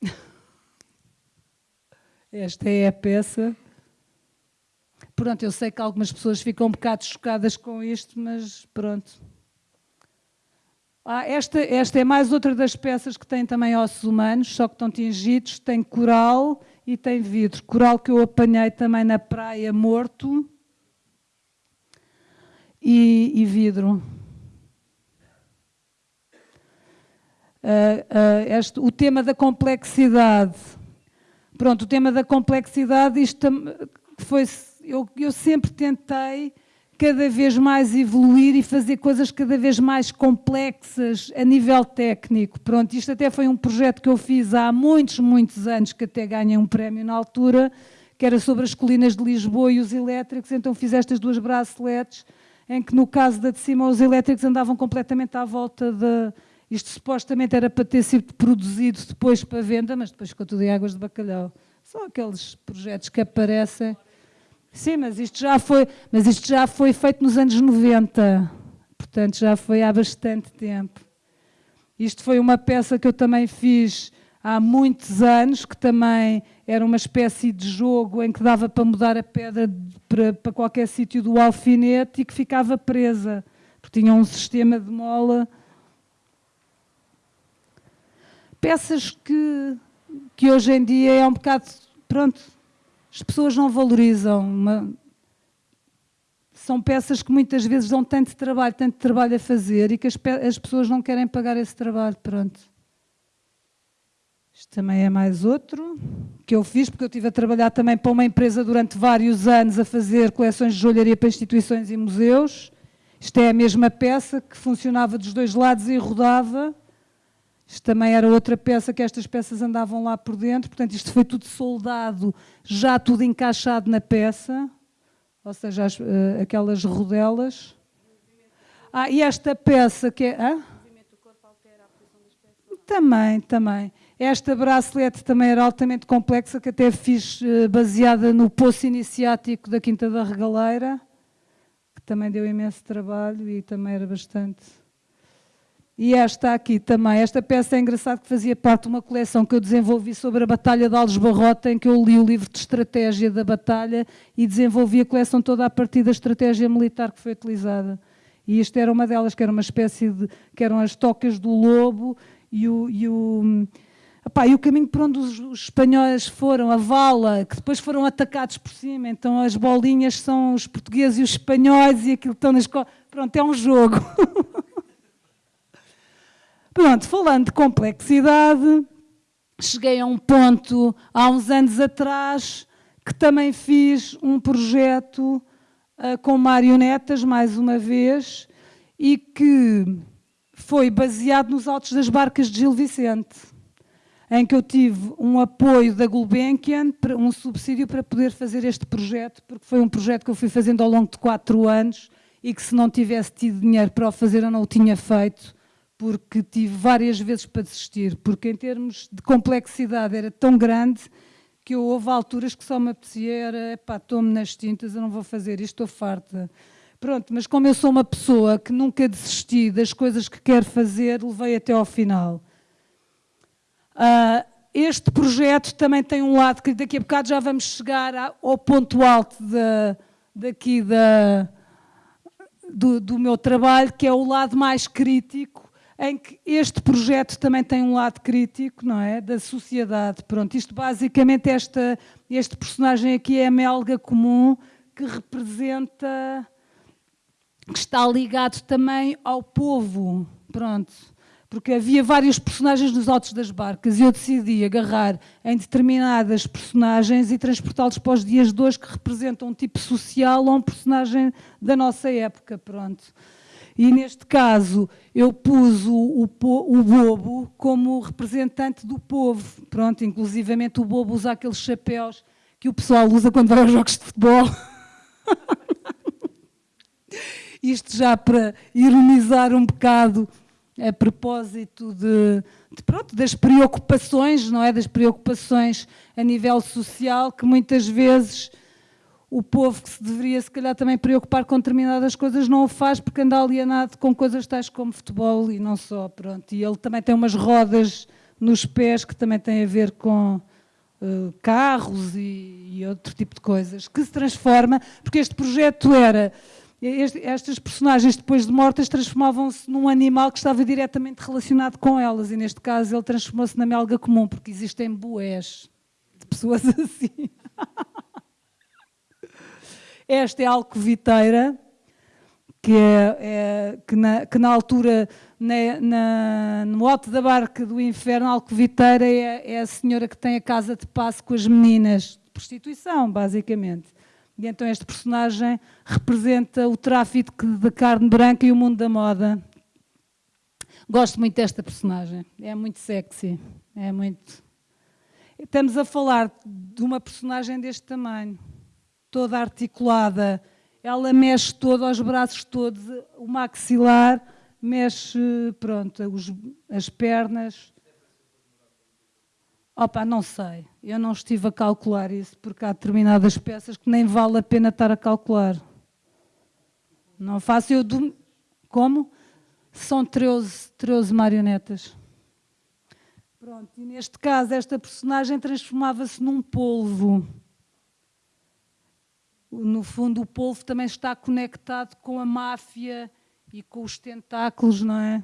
Esta é a peça. Pronto, eu sei que algumas pessoas ficam um bocado chocadas com isto, mas pronto. Ah, esta, esta é mais outra das peças que tem também ossos humanos, só que estão tingidos, tem coral e tem vidro. Coral que eu apanhei também na praia morto e, e vidro. Uh, uh, este, o tema da complexidade. Pronto, o tema da complexidade, isto foi eu, eu sempre tentei cada vez mais evoluir e fazer coisas cada vez mais complexas a nível técnico. Pronto, isto até foi um projeto que eu fiz há muitos, muitos anos, que até ganhei um prémio na altura, que era sobre as colinas de Lisboa e os elétricos, então fiz estas duas braceletes, em que no caso da de cima os elétricos andavam completamente à volta de... Isto supostamente era para ter sido produzido depois para venda, mas depois ficou tudo em águas de bacalhau. São aqueles projetos que aparecem... Sim, mas isto já foi, mas isto já foi feito nos anos 90, portanto já foi há bastante tempo. Isto foi uma peça que eu também fiz há muitos anos, que também era uma espécie de jogo em que dava para mudar a pedra para, para qualquer sítio do alfinete e que ficava presa, porque tinha um sistema de mola. Peças que, que hoje em dia é um bocado, pronto, as pessoas não valorizam. Uma... São peças que muitas vezes dão tanto trabalho, tanto trabalho a fazer e que as, as pessoas não querem pagar esse trabalho. Pronto. Isto também é mais outro que eu fiz, porque eu estive a trabalhar também para uma empresa durante vários anos a fazer coleções de joalharia para instituições e museus. Isto é a mesma peça que funcionava dos dois lados e rodava. Isto também era outra peça que estas peças andavam lá por dentro, portanto isto foi tudo soldado, já tudo encaixado na peça, ou seja, as, uh, aquelas rodelas. Ah, e esta peça que é... Ah? Também, também. Esta bracelete também era altamente complexa, que até fiz uh, baseada no poço iniciático da Quinta da Regaleira, que também deu imenso trabalho e também era bastante e esta aqui também, esta peça é engraçada que fazia parte de uma coleção que eu desenvolvi sobre a Batalha de Alves Barrota, em que eu li o livro de estratégia da batalha e desenvolvi a coleção toda a partir da estratégia militar que foi utilizada. E isto era uma delas, que era uma espécie de... que eram as tocas do lobo e o... E o Epá, e o caminho por onde os, espanhóis foram, a vala, que depois foram atacados por cima, então as bolinhas são os portugueses e os espanhóis e aquilo estão na escola. Pronto, é um jogo. Pronto, falando de complexidade, cheguei a um ponto há uns anos atrás que também fiz um projeto uh, com marionetas, mais uma vez, e que foi baseado nos autos das barcas de Gil Vicente, em que eu tive um apoio da Gulbenkian, um subsídio para poder fazer este projeto, porque foi um projeto que eu fui fazendo ao longo de quatro anos e que se não tivesse tido dinheiro para o fazer eu não o tinha feito, porque tive várias vezes para desistir, porque em termos de complexidade era tão grande que eu houve alturas que só me apetecia era, pá, estou-me nas tintas, eu não vou fazer isto, estou farta. Pronto, mas como eu sou uma pessoa que nunca desisti das coisas que quero fazer, levei até ao final. Uh, este projeto também tem um lado que daqui a bocado já vamos chegar ao ponto alto da, daqui da, do, do meu trabalho, que é o lado mais crítico, em que este projeto também tem um lado crítico, não é? Da sociedade. Pronto, isto basicamente, esta, este personagem aqui é a melga comum que representa, que está ligado também ao povo. Pronto porque havia vários personagens nos altos das barcas e eu decidi agarrar em determinadas personagens e transportá-los para os dias de hoje que representam um tipo social ou um personagem da nossa época, pronto. E neste caso eu pus o, o, o bobo como representante do povo, pronto, inclusivamente o bobo usa aqueles chapéus que o pessoal usa quando vai aos jogos de futebol. Isto já para ironizar um bocado a propósito de, de, pronto, das preocupações, não é? Das preocupações a nível social, que muitas vezes o povo que se deveria se calhar também preocupar com determinadas coisas não o faz porque anda alienado com coisas tais como futebol e não só, pronto. E ele também tem umas rodas nos pés que também têm a ver com uh, carros e, e outro tipo de coisas, que se transforma, porque este projeto era estas personagens, depois de mortas, transformavam-se num animal que estava diretamente relacionado com elas. E neste caso ele transformou-se na melga comum, porque existem boés de pessoas assim. Esta é a alcoviteira, que, é, é que, na, que, na, altura, na, na, no alto da barca do inferno, a alcoviteira é, é a senhora que tem a casa de passo com as meninas, prostituição, basicamente. E então este personagem representa o tráfico de carne branca e o mundo da moda. Gosto muito desta personagem, é muito sexy, é muito... Estamos a falar de uma personagem deste tamanho, toda articulada, ela mexe todo, aos braços todos, o maxilar, mexe, pronto, os, as pernas, Opa, não sei, eu não estive a calcular isso, porque há determinadas peças que nem vale a pena estar a calcular. Não faço eu... Do... Como? São 13, 13 marionetas. Pronto, e neste caso esta personagem transformava-se num polvo. No fundo o polvo também está conectado com a máfia e com os tentáculos, não é?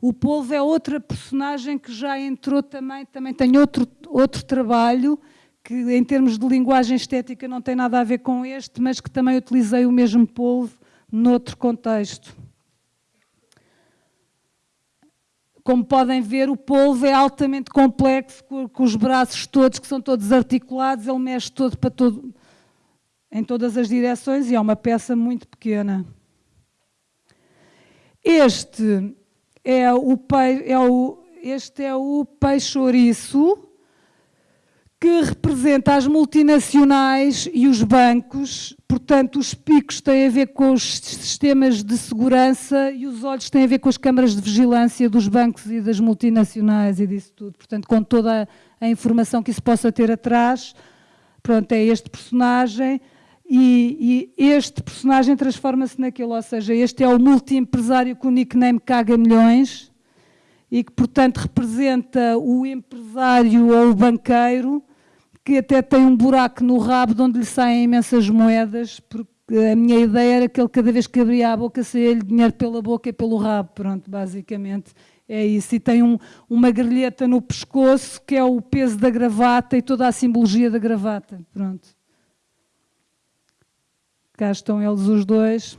O Polvo é outra personagem que já entrou também, também tem outro, outro trabalho, que em termos de linguagem estética não tem nada a ver com este, mas que também utilizei o mesmo polvo noutro contexto. Como podem ver, o polvo é altamente complexo, com, com os braços todos, que são todos articulados, ele mexe todo para todo, em todas as direções e é uma peça muito pequena. Este é o, é o, este é o peixe ouriço, que representa as multinacionais e os bancos, portanto os picos têm a ver com os sistemas de segurança e os olhos têm a ver com as câmaras de vigilância dos bancos e das multinacionais e disso tudo, portanto com toda a informação que isso possa ter atrás, pronto, é este personagem, e, e este personagem transforma-se naquele, ou seja, este é o multi-empresário com o nickname Caga Milhões e que, portanto, representa o empresário ou o banqueiro que até tem um buraco no rabo de onde lhe saem imensas moedas, porque a minha ideia era que ele cada vez que abria a boca saía-lhe dinheiro pela boca e pelo rabo, pronto, basicamente é isso. E tem um, uma grelheta no pescoço que é o peso da gravata e toda a simbologia da gravata, pronto. Cá estão eles os dois.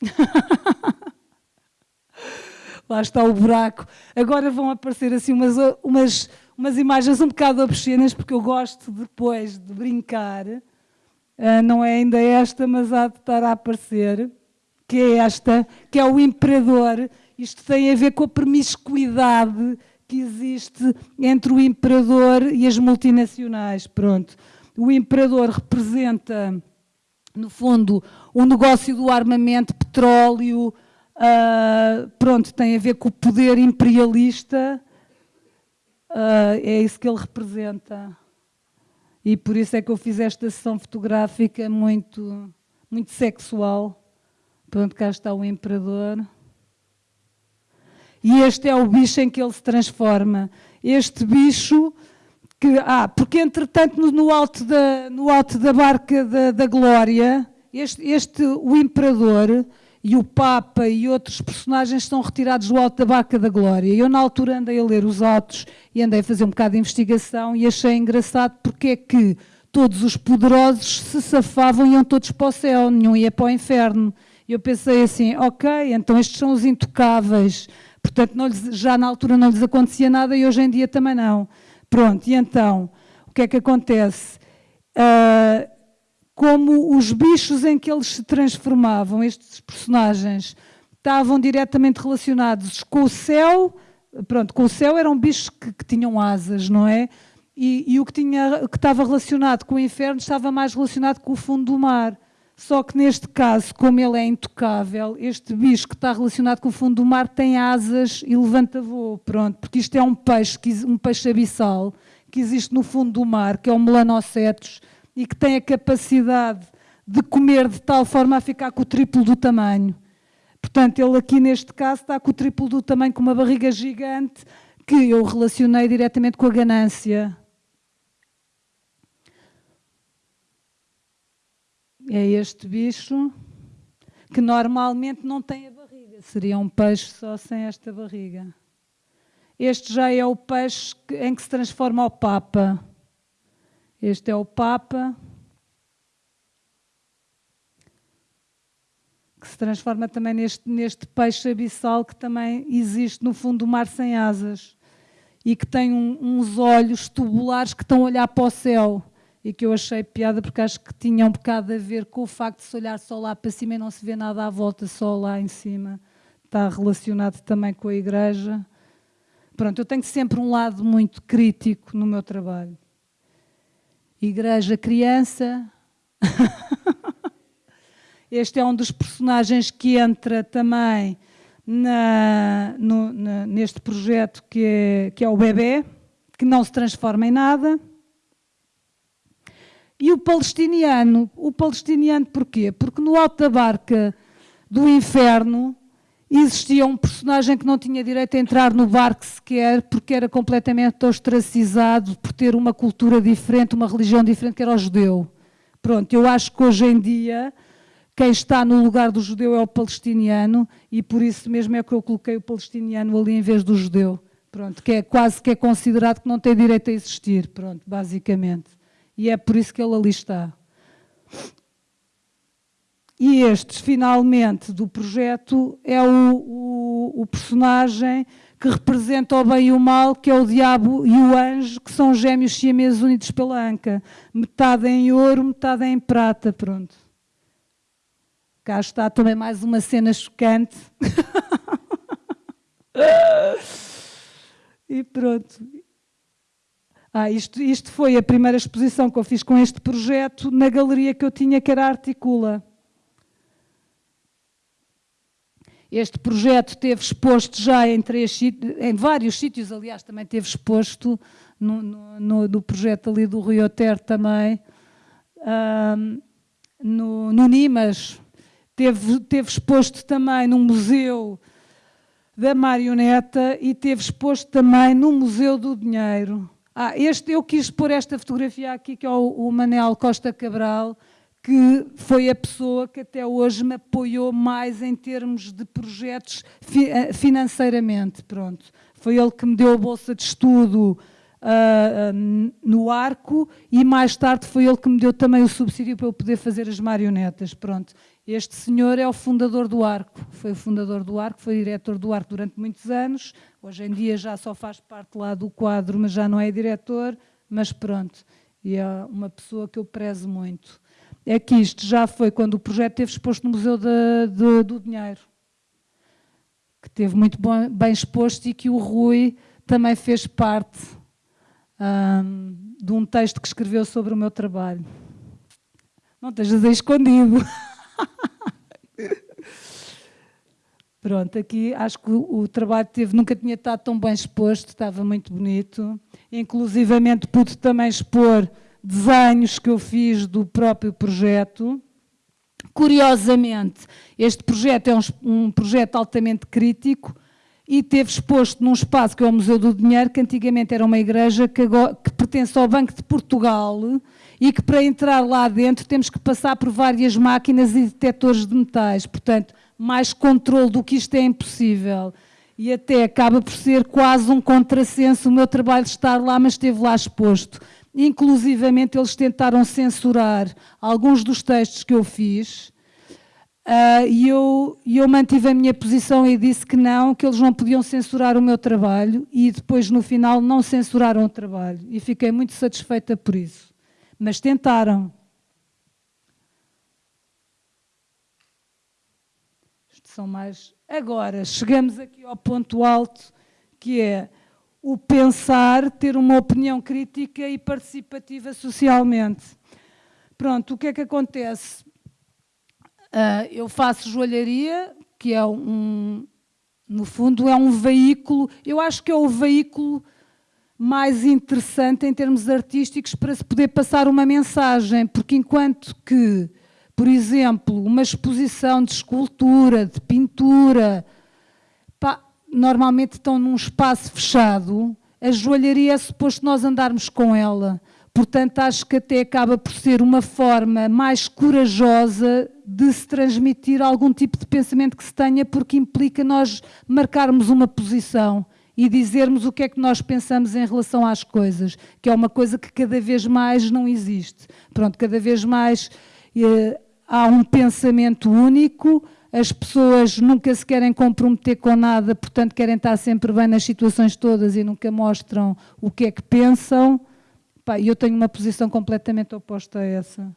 Lá está o buraco. Agora vão aparecer assim umas, umas, umas imagens um bocado obscenas, porque eu gosto depois de brincar. Uh, não é ainda esta, mas há de estar a aparecer. Que é esta, que é o imperador. Isto tem a ver com a promiscuidade que existe entre o imperador e as multinacionais. Pronto. O imperador representa no fundo, o negócio do armamento, petróleo, uh, pronto, tem a ver com o poder imperialista, uh, é isso que ele representa. E por isso é que eu fiz esta sessão fotográfica muito, muito sexual. Pronto, cá está o imperador. E este é o bicho em que ele se transforma. Este bicho que. Ah, porque entretanto no, no alto, da, no alto da barca da, da glória, este, este, o imperador e o Papa e outros personagens são retirados do alto da barca da glória. Eu na altura andei a ler os autos e andei a fazer um bocado de investigação e achei engraçado porque é que todos os poderosos se safavam e iam todos para o céu, nenhum ia para o inferno. Eu pensei assim, ok, então estes são os intocáveis, portanto lhes, já na altura não lhes acontecia nada e hoje em dia também não. Pronto, e então, o que é que acontece? Uh, como os bichos em que eles se transformavam, estes personagens, estavam diretamente relacionados com o céu, pronto, com o céu eram bichos que, que tinham asas, não é? E, e, o que, tinha, que estava relacionado com o inferno estava mais relacionado com o fundo do mar. Só que neste caso, como ele é intocável, este bicho que está relacionado com o fundo do mar tem asas e levanta voo, pronto, porque isto é um peixe, um peixe abissal que existe no fundo do mar, que é o melanocetos, e que tem a capacidade de comer de tal forma a ficar com o triplo do tamanho. Portanto, ele aqui neste caso está com o triplo do tamanho, com uma barriga gigante, que eu relacionei diretamente com a ganância. É este bicho que normalmente não tem a barriga, seria um peixe só sem esta barriga. Este já é o peixe em que se transforma o Papa. Este é o Papa, que se transforma também neste, neste peixe abissal que também existe no fundo do mar sem asas e que tem um, uns olhos tubulares que estão a olhar para o céu e que eu achei piada porque acho que tinha um bocado a ver com o facto de se olhar só lá para cima e não se vê nada à volta, só lá em cima. Está relacionado também com a igreja. Pronto, eu tenho sempre um lado muito crítico no meu trabalho. Igreja Criança. este é um dos personagens que entra também na, no, na, neste projeto que é, que é o bebê, que não se transforma em nada. E o palestiniano, o palestiniano porquê? Porque no alto da barca do inferno existia um personagem que não tinha direito a entrar no barco sequer, porque era completamente ostracizado por ter uma cultura diferente, uma religião diferente, que era o judeu. Pronto, eu acho que hoje em dia quem está no lugar do judeu é o palestiniano e por isso mesmo é que eu coloquei o palestiniano ali em vez do judeu. Pronto, que é quase que é considerado que não tem direito a existir, pronto, basicamente. E é por isso que ele ali está. E este, finalmente, do projeto é o, o, o, personagem que representa o bem e o mal, que é o diabo e o anjo, que são gêmeos siameses unidos pela anca. Metade em ouro, metade em prata, pronto. Cá está também mais uma cena chocante. e pronto. Ah, isto, isto foi a primeira exposição que eu fiz com este projeto na galeria que eu tinha, que era Articula. Este projeto teve exposto já em, três, em vários sítios, aliás, também teve exposto no, no, no projeto ali do Rio Ter também, um, no, no Nimas, teve, teve exposto também no Museu da Marioneta e teve exposto também no Museu do Dinheiro. Ah, este, eu quis pôr esta fotografia aqui, que é o, o Manel Costa Cabral, que foi a pessoa que até hoje me apoiou mais em termos de projetos eh, financeiramente. Pronto. Foi ele que me deu a bolsa de estudo uh, no arco e mais tarde foi ele que me deu também o subsídio para eu poder fazer as marionetas. Pronto. Este senhor é o fundador do arco, foi o fundador do arco, foi diretor do arco durante muitos anos, hoje em dia já só faz parte lá do quadro, mas já não é diretor, mas pronto, e é uma pessoa que eu prezo muito é que isto já foi quando o projeto esteve exposto no Museu de, de, do Dinheiro, que teve muito bom, bem exposto e que o Rui também fez parte um, de um texto que escreveu sobre o meu trabalho. Não estejas aí escondido. Pronto, aqui acho que o, trabalho teve, nunca tinha estado tão bem exposto, estava muito bonito. Inclusivamente pude também expor desenhos que eu fiz do próprio projeto. Curiosamente, este projeto é um, um projeto altamente crítico e teve exposto num espaço que é o Museu do Dinheiro, que antigamente era uma igreja que, agora, que pertence ao Banco de Portugal e que para entrar lá dentro temos que passar por várias máquinas e detectores de metais. Portanto, mais controle do que isto é impossível. E até acaba por ser quase um contrassenso o meu trabalho estar lá, mas esteve lá exposto. Inclusivamente eles tentaram censurar alguns dos textos que eu fiz uh, e eu, eu mantive a minha posição e disse que não, que eles não podiam censurar o meu trabalho e depois no final não censuraram o trabalho e fiquei muito satisfeita por isso. Mas tentaram. Isto são mais... Agora, chegamos aqui ao ponto alto, que é o pensar, ter uma opinião crítica e participativa socialmente. Pronto, o que é que acontece? Uh, eu faço joalharia, que é um, no fundo, é um veículo, eu acho que é o veículo mais interessante em termos artísticos para se poder passar uma mensagem, porque enquanto que, por exemplo, uma exposição de escultura, de pintura, normalmente estão num espaço fechado, a joalharia é suposto nós andarmos com ela. Portanto, acho que até acaba por ser uma forma mais corajosa de se transmitir algum tipo de pensamento que se tenha, porque implica nós marcarmos uma posição e dizermos o que é que nós pensamos em relação às coisas, que é uma coisa que cada vez mais não existe. Pronto, cada vez mais eh, há um pensamento único, as pessoas nunca se querem comprometer com nada, portanto querem estar sempre bem nas situações todas e nunca mostram o que é que pensam. E eu tenho uma posição completamente oposta a essa.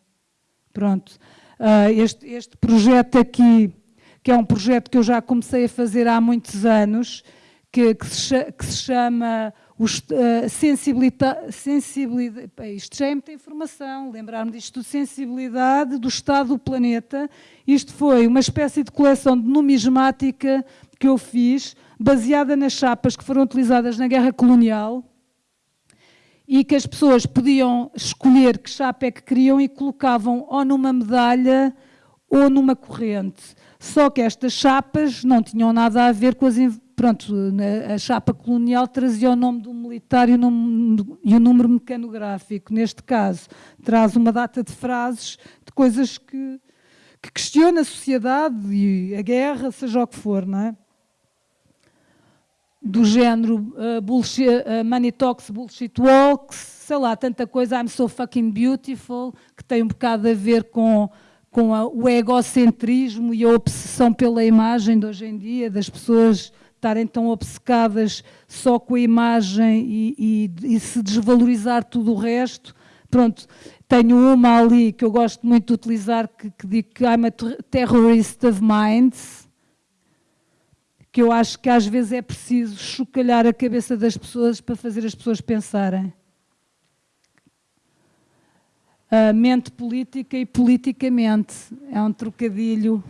Pronto. Uh, este, este projeto aqui, que é um projeto que eu já comecei a fazer há muitos anos, que, que, se, que se chama uh, sensibilidade, sensibilidade, isto já é muita informação, lembrar-me disto, sensibilidade do estado do planeta. Isto foi uma espécie de coleção de numismática que eu fiz, baseada nas chapas que foram utilizadas na guerra colonial, e que as pessoas podiam escolher que chapa é que queriam e colocavam ou numa medalha ou numa corrente. Só que estas chapas não tinham nada a ver com as, pronto, a chapa colonial trazia o nome do militar e o, nome, e o número mecanográfico. Neste caso, traz uma data de frases, de coisas que, que questiona a sociedade e a guerra, seja o que for, não é? Do género uh, bullshit, uh, Money Talks, Bullshit Walks, sei lá, tanta coisa, I'm so fucking beautiful, que tem um bocado a ver com com a, o egocentrismo e a obsessão pela imagem de hoje em dia, das pessoas estarem tão obcecadas só com a imagem e, e, e, se desvalorizar tudo o resto. Pronto, tenho uma ali que eu gosto muito de utilizar, que, que digo que I'm a terrorist of minds, que eu acho que às vezes é preciso chocalhar a cabeça das pessoas para fazer as pessoas pensarem. A mente política e politicamente, é um trocadilho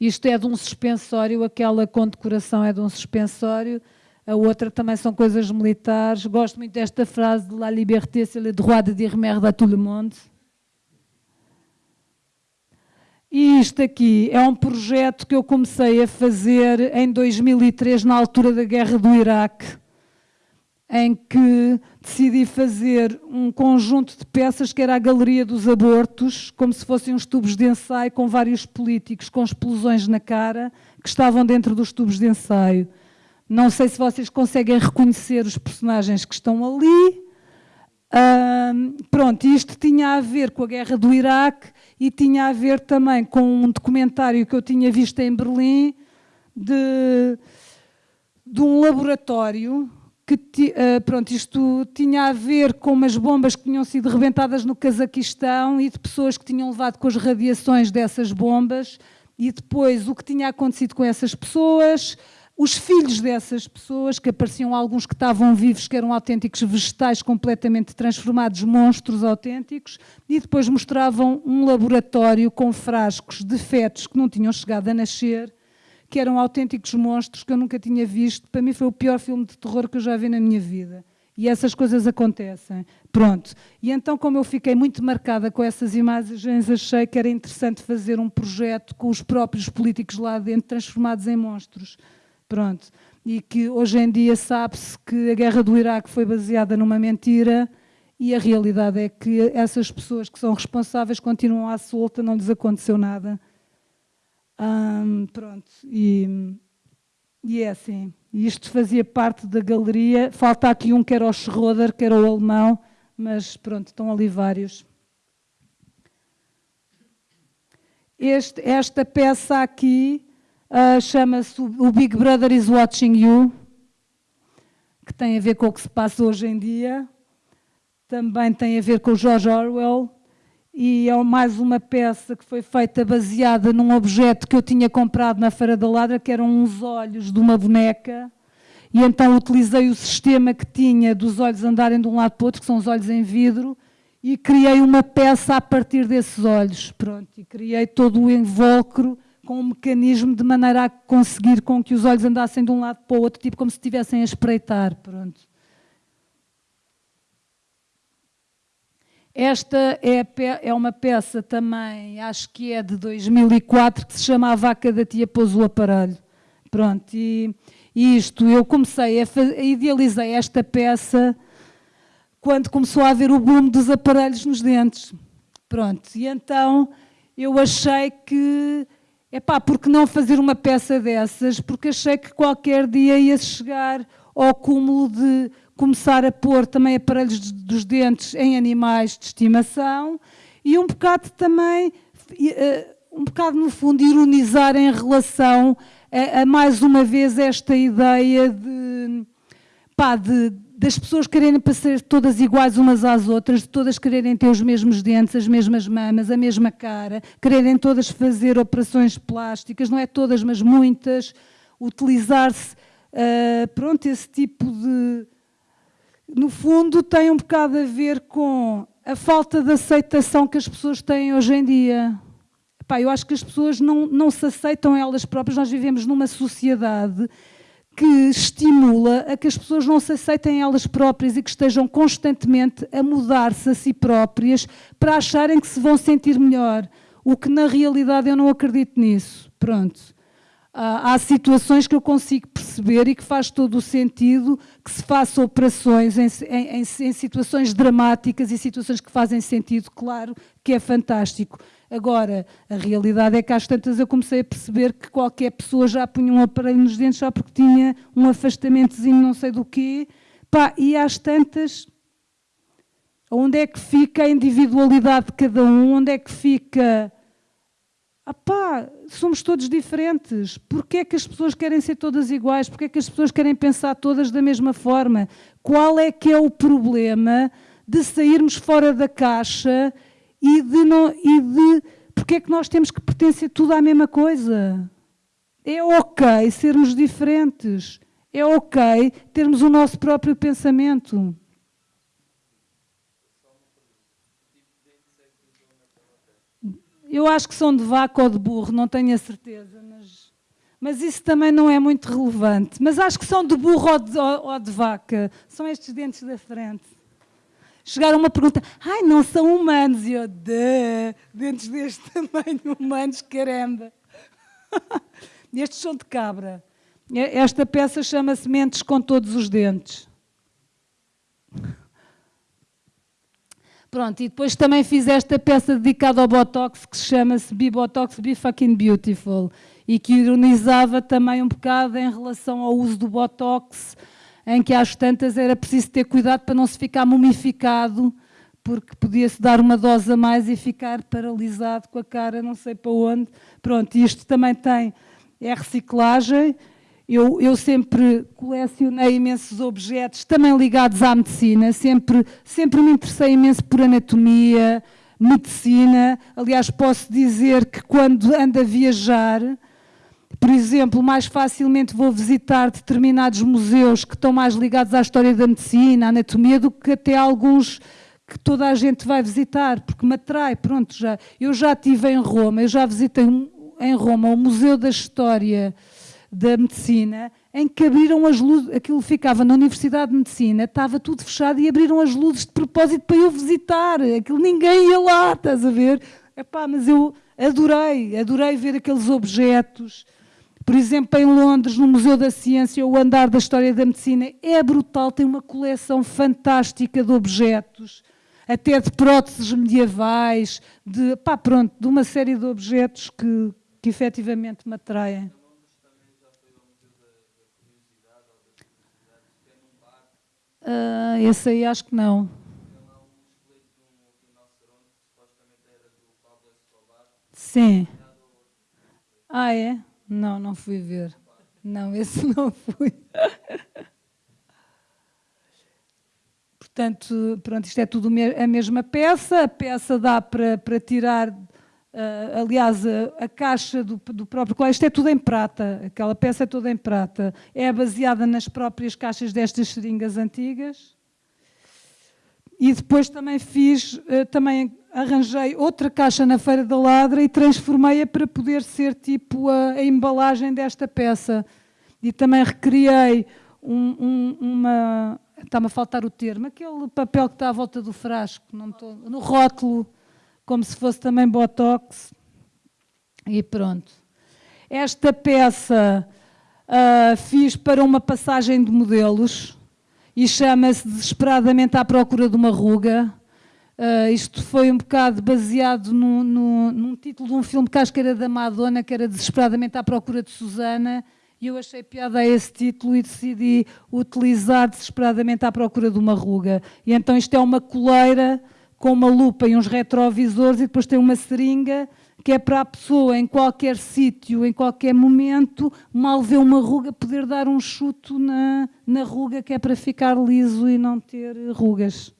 isto é de um suspensório, aquela condecoração é de um suspensório, a outra também são coisas militares. Gosto muito desta frase de La liberté, c'est le droit de dire merde à tout le monde. E isto aqui é um projeto que eu comecei a fazer em 2003, na altura da guerra do Iraque em que decidi fazer um conjunto de peças que era a Galeria dos Abortos, como se fossem uns tubos de ensaio com vários políticos com explosões na cara que estavam dentro dos tubos de ensaio. Não sei se vocês conseguem reconhecer os personagens que estão ali. pronto, isto tinha a ver com a guerra do Iraque e tinha a ver também com um documentário que eu tinha visto em Berlim de, de um laboratório que uh, pronto, isto tinha a ver com umas bombas que tinham sido rebentadas no Cazaquistão e de pessoas que tinham levado com as radiações dessas bombas. E depois o que tinha acontecido com essas pessoas, os filhos dessas pessoas, que apareciam alguns que estavam vivos, que eram autênticos vegetais completamente transformados, monstros autênticos, e depois mostravam um laboratório com frascos de fetos que não tinham chegado a nascer, que eram autênticos monstros que eu nunca tinha visto. Para mim foi o pior filme de terror que eu já vi na minha vida. E essas coisas acontecem. Pronto. E então, como eu fiquei muito marcada com essas imagens, achei que era interessante fazer um projeto com os próprios políticos lá dentro, transformados em monstros. Pronto. E que hoje em dia sabe-se que a guerra do Iraque foi baseada numa mentira e a realidade é que essas pessoas que são responsáveis continuam à solta, não lhes aconteceu nada. Pronto. E, e é assim. Isto fazia parte da galeria. Falta aqui um que era o Schroeder, que era o alemão, mas pronto, estão ali vários. Este, esta peça aqui uh, chama-se O Big Brother is Watching You, que tem a ver com o que se passa hoje em dia. Também tem a ver com o George Orwell. E é mais uma peça que foi feita baseada num objeto que eu tinha comprado na Feira da Ladra, que eram uns olhos de uma boneca, e então utilizei o sistema que tinha dos olhos andarem de um lado para o outro, que são os olhos em vidro, e criei uma peça a partir desses olhos, pronto, e criei todo o invólucro com um mecanismo de maneira a conseguir com que os olhos andassem de um lado para o outro, tipo como se estivessem a espreitar, pronto. Esta é, é, uma peça também, acho que é de 2004, que se chama A Vaca da Tia Pôs o Aparelho. Pronto, e, e isto, eu comecei a, a esta peça quando começou a haver o boom dos aparelhos nos dentes. Pronto, e então eu achei que, epá, por que não fazer uma peça dessas? Porque achei que qualquer dia ia chegar ao cúmulo de começar a pôr também aparelhos dos dentes em animais de estimação e um bocado também, eh, um bocado no fundo, ironizar em relação a, a mais uma vez esta ideia de, pá, de das pessoas quererem ser todas iguais umas às outras, de todas quererem ter os mesmos dentes, as mesmas mamas, a mesma cara, quererem todas fazer operações plásticas, não é todas, mas muitas, utilizar-se, uh, pronto, esse tipo de, no fundo, tem um bocado a ver com a falta de aceitação que as pessoas têm hoje em dia. Eu acho que as pessoas não, não se aceitam elas próprias. Nós vivemos numa sociedade que estimula a que as pessoas não se aceitem elas próprias e que estejam constantemente a mudar-se a si próprias para acharem que se vão sentir melhor. O que na realidade eu não acredito nisso. Pronto. há situações que eu consigo perceber e que faz todo o sentido que se façam operações em, em, em, situações dramáticas e situações que fazem sentido, claro que é fantástico. Agora, a realidade é que às tantas eu comecei a perceber que qualquer pessoa já punha um aparelho nos dentes só porque tinha um afastamentozinho não sei do quê, Pá, e às tantas, onde é que fica a individualidade de cada um, onde é que fica ah pá, somos todos diferentes. Porquê é que as pessoas querem ser todas iguais? Porquê é que as pessoas querem pensar todas da mesma forma? Qual é que é o problema de sairmos fora da caixa e de... Não, e de porquê é que nós temos que pertencer tudo à mesma coisa? É ok sermos diferentes. É ok termos o nosso próprio pensamento. Eu acho que são de vaca ou de burro, não tenho a certeza, mas, mas isso também não é muito relevante. Mas acho que são de burro ou de, ou de vaca. São estes dentes da frente. Chegaram uma pergunta, ai, não são humanos. E eu, de, dentes deste tamanho, humanos, caramba. estes são de cabra. Esta peça chama-se Mentes com Todos os Dentes. Pronto, e depois também fiz esta peça dedicada ao Botox, que se chama-se Be Botox, Be Fucking Beautiful, e que ironizava também um bocado em relação ao uso do Botox, em que às tantas era preciso ter cuidado para não se ficar mumificado, porque podia-se dar uma dose a mais e ficar paralisado com a cara não sei para onde. Pronto, isto também tem, é reciclagem, eu, eu, sempre colecionei imensos objetos, também ligados à medicina, sempre, sempre me interessei imenso por anatomia, medicina. Aliás, posso dizer que quando ando a viajar, por exemplo, mais facilmente vou visitar determinados museus que estão mais ligados à história da medicina, à anatomia, do que até alguns que toda a gente vai visitar, porque me atrai. Pronto, já, eu já estive em Roma, eu já visitei em Roma o Museu da História da medicina, em que abriram as luzes, aquilo ficava na Universidade de Medicina, estava tudo fechado e abriram as luzes de propósito para eu visitar. Aquilo ninguém ia lá, estás a ver? Epá, mas eu adorei, adorei ver aqueles objetos. Por exemplo, em Londres, no Museu da Ciência, o andar da História da Medicina é brutal, tem uma coleção fantástica de objetos, até de próteses medievais, de, pá, pronto, de uma série de objetos que, que efetivamente me atraem. Uh, esse aí acho que não. Sim. Ah, é? Não, não fui ver. Não, esse não fui. Portanto, pronto, isto é tudo a mesma peça. A peça dá para, para tirar Uh, aliás, a, a caixa do, do, próprio colégio, isto é tudo em prata, aquela peça é toda em prata. É baseada nas próprias caixas destas seringas antigas. E depois também fiz, uh, também arranjei outra caixa na Feira da Ladra e transformei-a para poder ser tipo a, a, embalagem desta peça. E também recriei um, um, uma... Está-me a faltar o termo, aquele papel que está à volta do frasco, não estou, no rótulo como se fosse também botox. E pronto. Esta peça uh, fiz para uma passagem de modelos e chama-se Desesperadamente à Procura de uma Ruga. Uh, isto foi um bocado baseado no, no, num título de um filme que acho que era da Madonna, que era Desesperadamente à Procura de Susana, e eu achei piada a esse título e decidi utilizar Desesperadamente à Procura de uma Ruga. E então isto é uma coleira com uma lupa e uns retrovisores e depois tem uma seringa que é para a pessoa em qualquer sítio, em qualquer momento, mal ver uma ruga, poder dar um chuto na, na ruga que é para ficar liso e não ter rugas.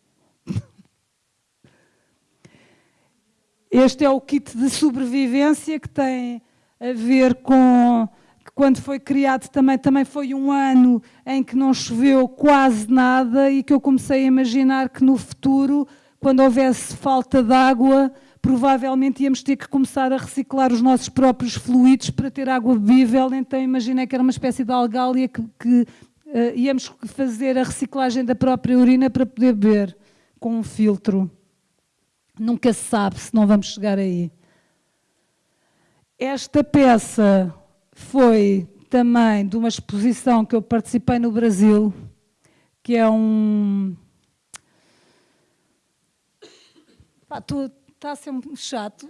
Este é o kit de sobrevivência que tem a ver com quando foi criado também, também foi um ano em que não choveu quase nada e que eu comecei a imaginar que no futuro quando houvesse falta de água, provavelmente íamos ter que começar a reciclar os nossos próprios fluidos para ter água bebível, então imaginei que era uma espécie de algália que, que uh, íamos fazer a reciclagem da própria urina para poder beber com um filtro. Nunca se sabe se não vamos chegar aí. Esta peça foi também de uma exposição que eu participei no Brasil, que é um, tu está um chato.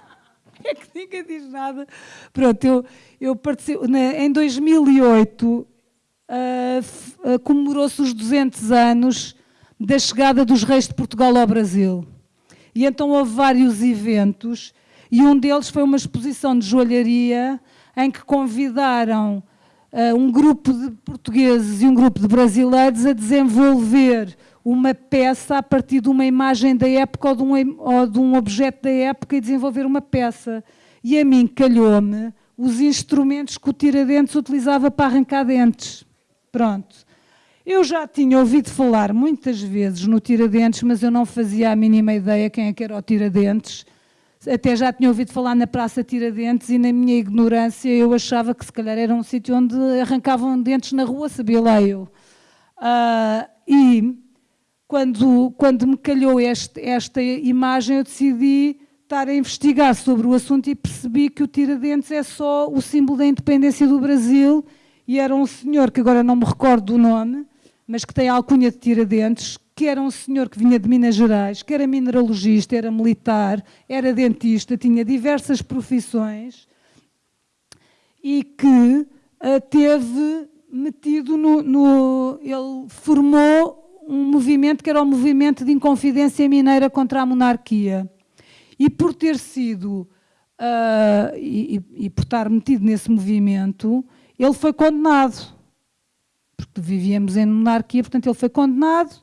é que ninguém diz nada. Pronto, eu, eu participo, em 2008 uh, uh, comemorou-se os 200 anos da chegada dos reis de Portugal ao Brasil. E então houve vários eventos e um deles foi uma exposição de joalharia em que convidaram uh, um grupo de portugueses e um grupo de brasileiros a desenvolver uma peça a partir de uma imagem da época ou de um, ou de um objeto da época e desenvolver uma peça. E a mim calhou-me os instrumentos que o Tiradentes utilizava para arrancar dentes. Pronto. Eu já tinha ouvido falar muitas vezes no Tiradentes, mas eu não fazia a mínima ideia quem é que era o Tiradentes. Até já tinha ouvido falar na Praça Tiradentes e na minha ignorância eu achava que se calhar era um sítio onde arrancavam dentes na rua, sabia lá eu. Uh, e quando, quando me calhou este, esta imagem, eu decidi estar a investigar sobre o assunto e percebi que o Tiradentes é só o símbolo da independência do Brasil e era um senhor, que agora não me recordo do nome, mas que tem a alcunha de Tiradentes, que era um senhor que vinha de Minas Gerais, que era mineralogista, era militar, era dentista, tinha diversas profissões e que uh, teve metido no, no... Ele formou um movimento que era o movimento de inconfidência mineira contra a monarquia. E por ter sido, uh, e, e, por estar metido nesse movimento, ele foi condenado. Porque vivíamos em monarquia, portanto ele foi condenado,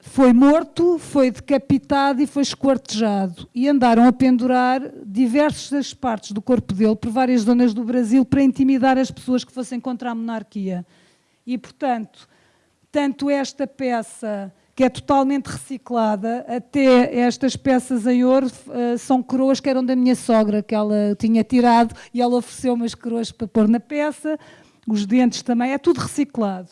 foi morto, foi decapitado e foi esquartejado. E andaram a pendurar diversas partes do corpo dele por várias zonas do Brasil para intimidar as pessoas que fossem contra a monarquia. E, portanto, tanto esta peça, que é totalmente reciclada, até estas peças em ouro uh, são coroas que eram da minha sogra, que ela tinha tirado e ela ofereceu umas coroas para pôr na peça. os dentes também, é tudo reciclado.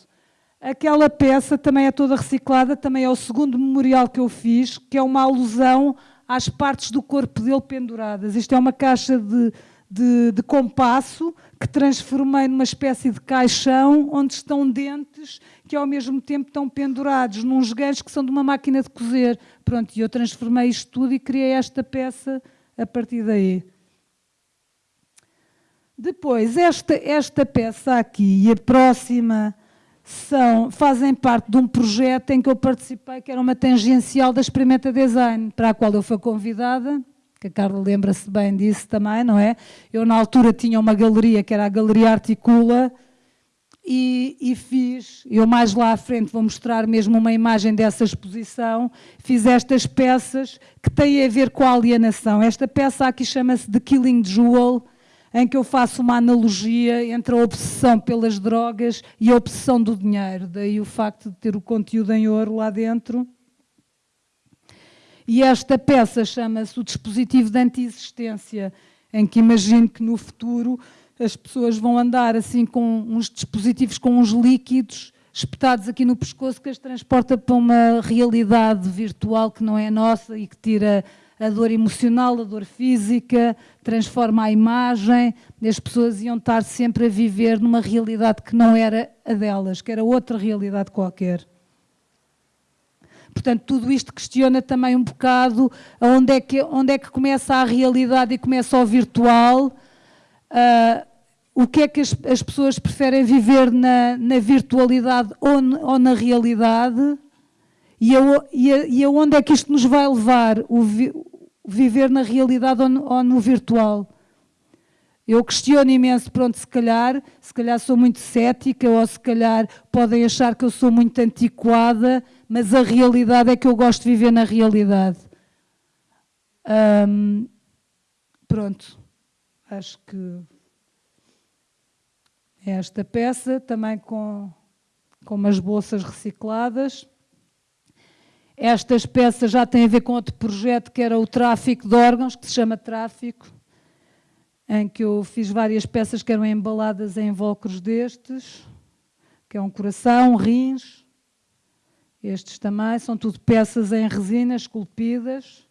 Aquela peça também é toda reciclada, também é o segundo memorial que eu fiz, que é uma alusão às partes do corpo dele penduradas. Isto é uma caixa de, de, de compasso que transformei numa espécie de caixão onde estão dentes que ao mesmo tempo estão pendurados nos ganchos que são de uma máquina de cozer. Pronto, e eu transformei isto tudo e criei esta peça a partir daí. Depois, esta, esta peça aqui e a próxima são, fazem parte de um projeto em que eu participei, que era uma tangencial da Experimenta Design, para a qual eu fui convidada, que a Carla lembra-se bem disso também, não é? Eu, na altura, tinha uma galeria, que era a Galeria Articula, e, e, fiz, eu mais lá à frente vou mostrar mesmo uma imagem dessa exposição, fiz estas peças que têm a ver com a alienação. Esta peça aqui chama-se The Killing Jewel, em que eu faço uma analogia entre a obsessão pelas drogas e a obsessão do dinheiro, daí o facto de ter o conteúdo em ouro lá dentro. E esta peça chama-se o dispositivo de anti-existência, em que imagino que no futuro as pessoas vão andar assim com uns dispositivos com uns líquidos espetados aqui no pescoço que as transporta para uma realidade virtual que não é nossa e que tira a dor emocional, a dor física, transforma a imagem, as pessoas iam estar sempre a viver numa realidade que não era a delas, que era outra realidade qualquer. Portanto, tudo isto questiona também um bocado onde é que, onde é que começa a realidade e começa o virtual, uh, o que é que as, as, pessoas preferem viver na, na virtualidade ou, ou na realidade, e, a, e, a, e aonde é que isto nos vai levar, o, vi, viver na realidade ou no, ou no, virtual? Eu questiono imenso, pronto, se calhar, se calhar sou muito cética, ou se calhar podem achar que eu sou muito antiquada, mas a realidade é que eu gosto de viver na realidade. pronto, acho que é esta peça, também com, com umas bolsas recicladas. Estas peças já têm a ver com outro projeto que era o tráfico de órgãos, que se chama Tráfico, em que eu fiz várias peças que eram embaladas em invólucros destes, que é um coração, rins, estes também, são tudo peças em resina, esculpidas.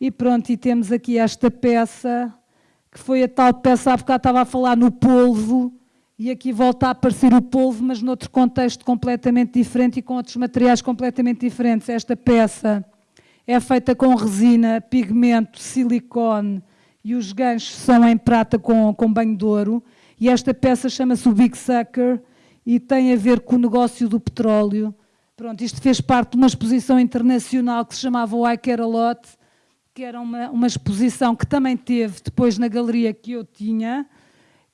E pronto, e temos aqui esta peça, que foi a tal peça, há bocado estava a falar no polvo, e aqui volta a aparecer o polvo, mas noutro contexto completamente diferente e com outros materiais completamente diferentes. Esta peça é feita com resina, pigmento, silicone e os ganchos são em prata com, com banho de ouro. E esta peça chama-se o Big Sucker e tem a ver com o negócio do petróleo. Pronto, isto fez parte de uma exposição internacional que se chamava I Care A Lot, que era uma, uma exposição que também teve depois na galeria que eu tinha,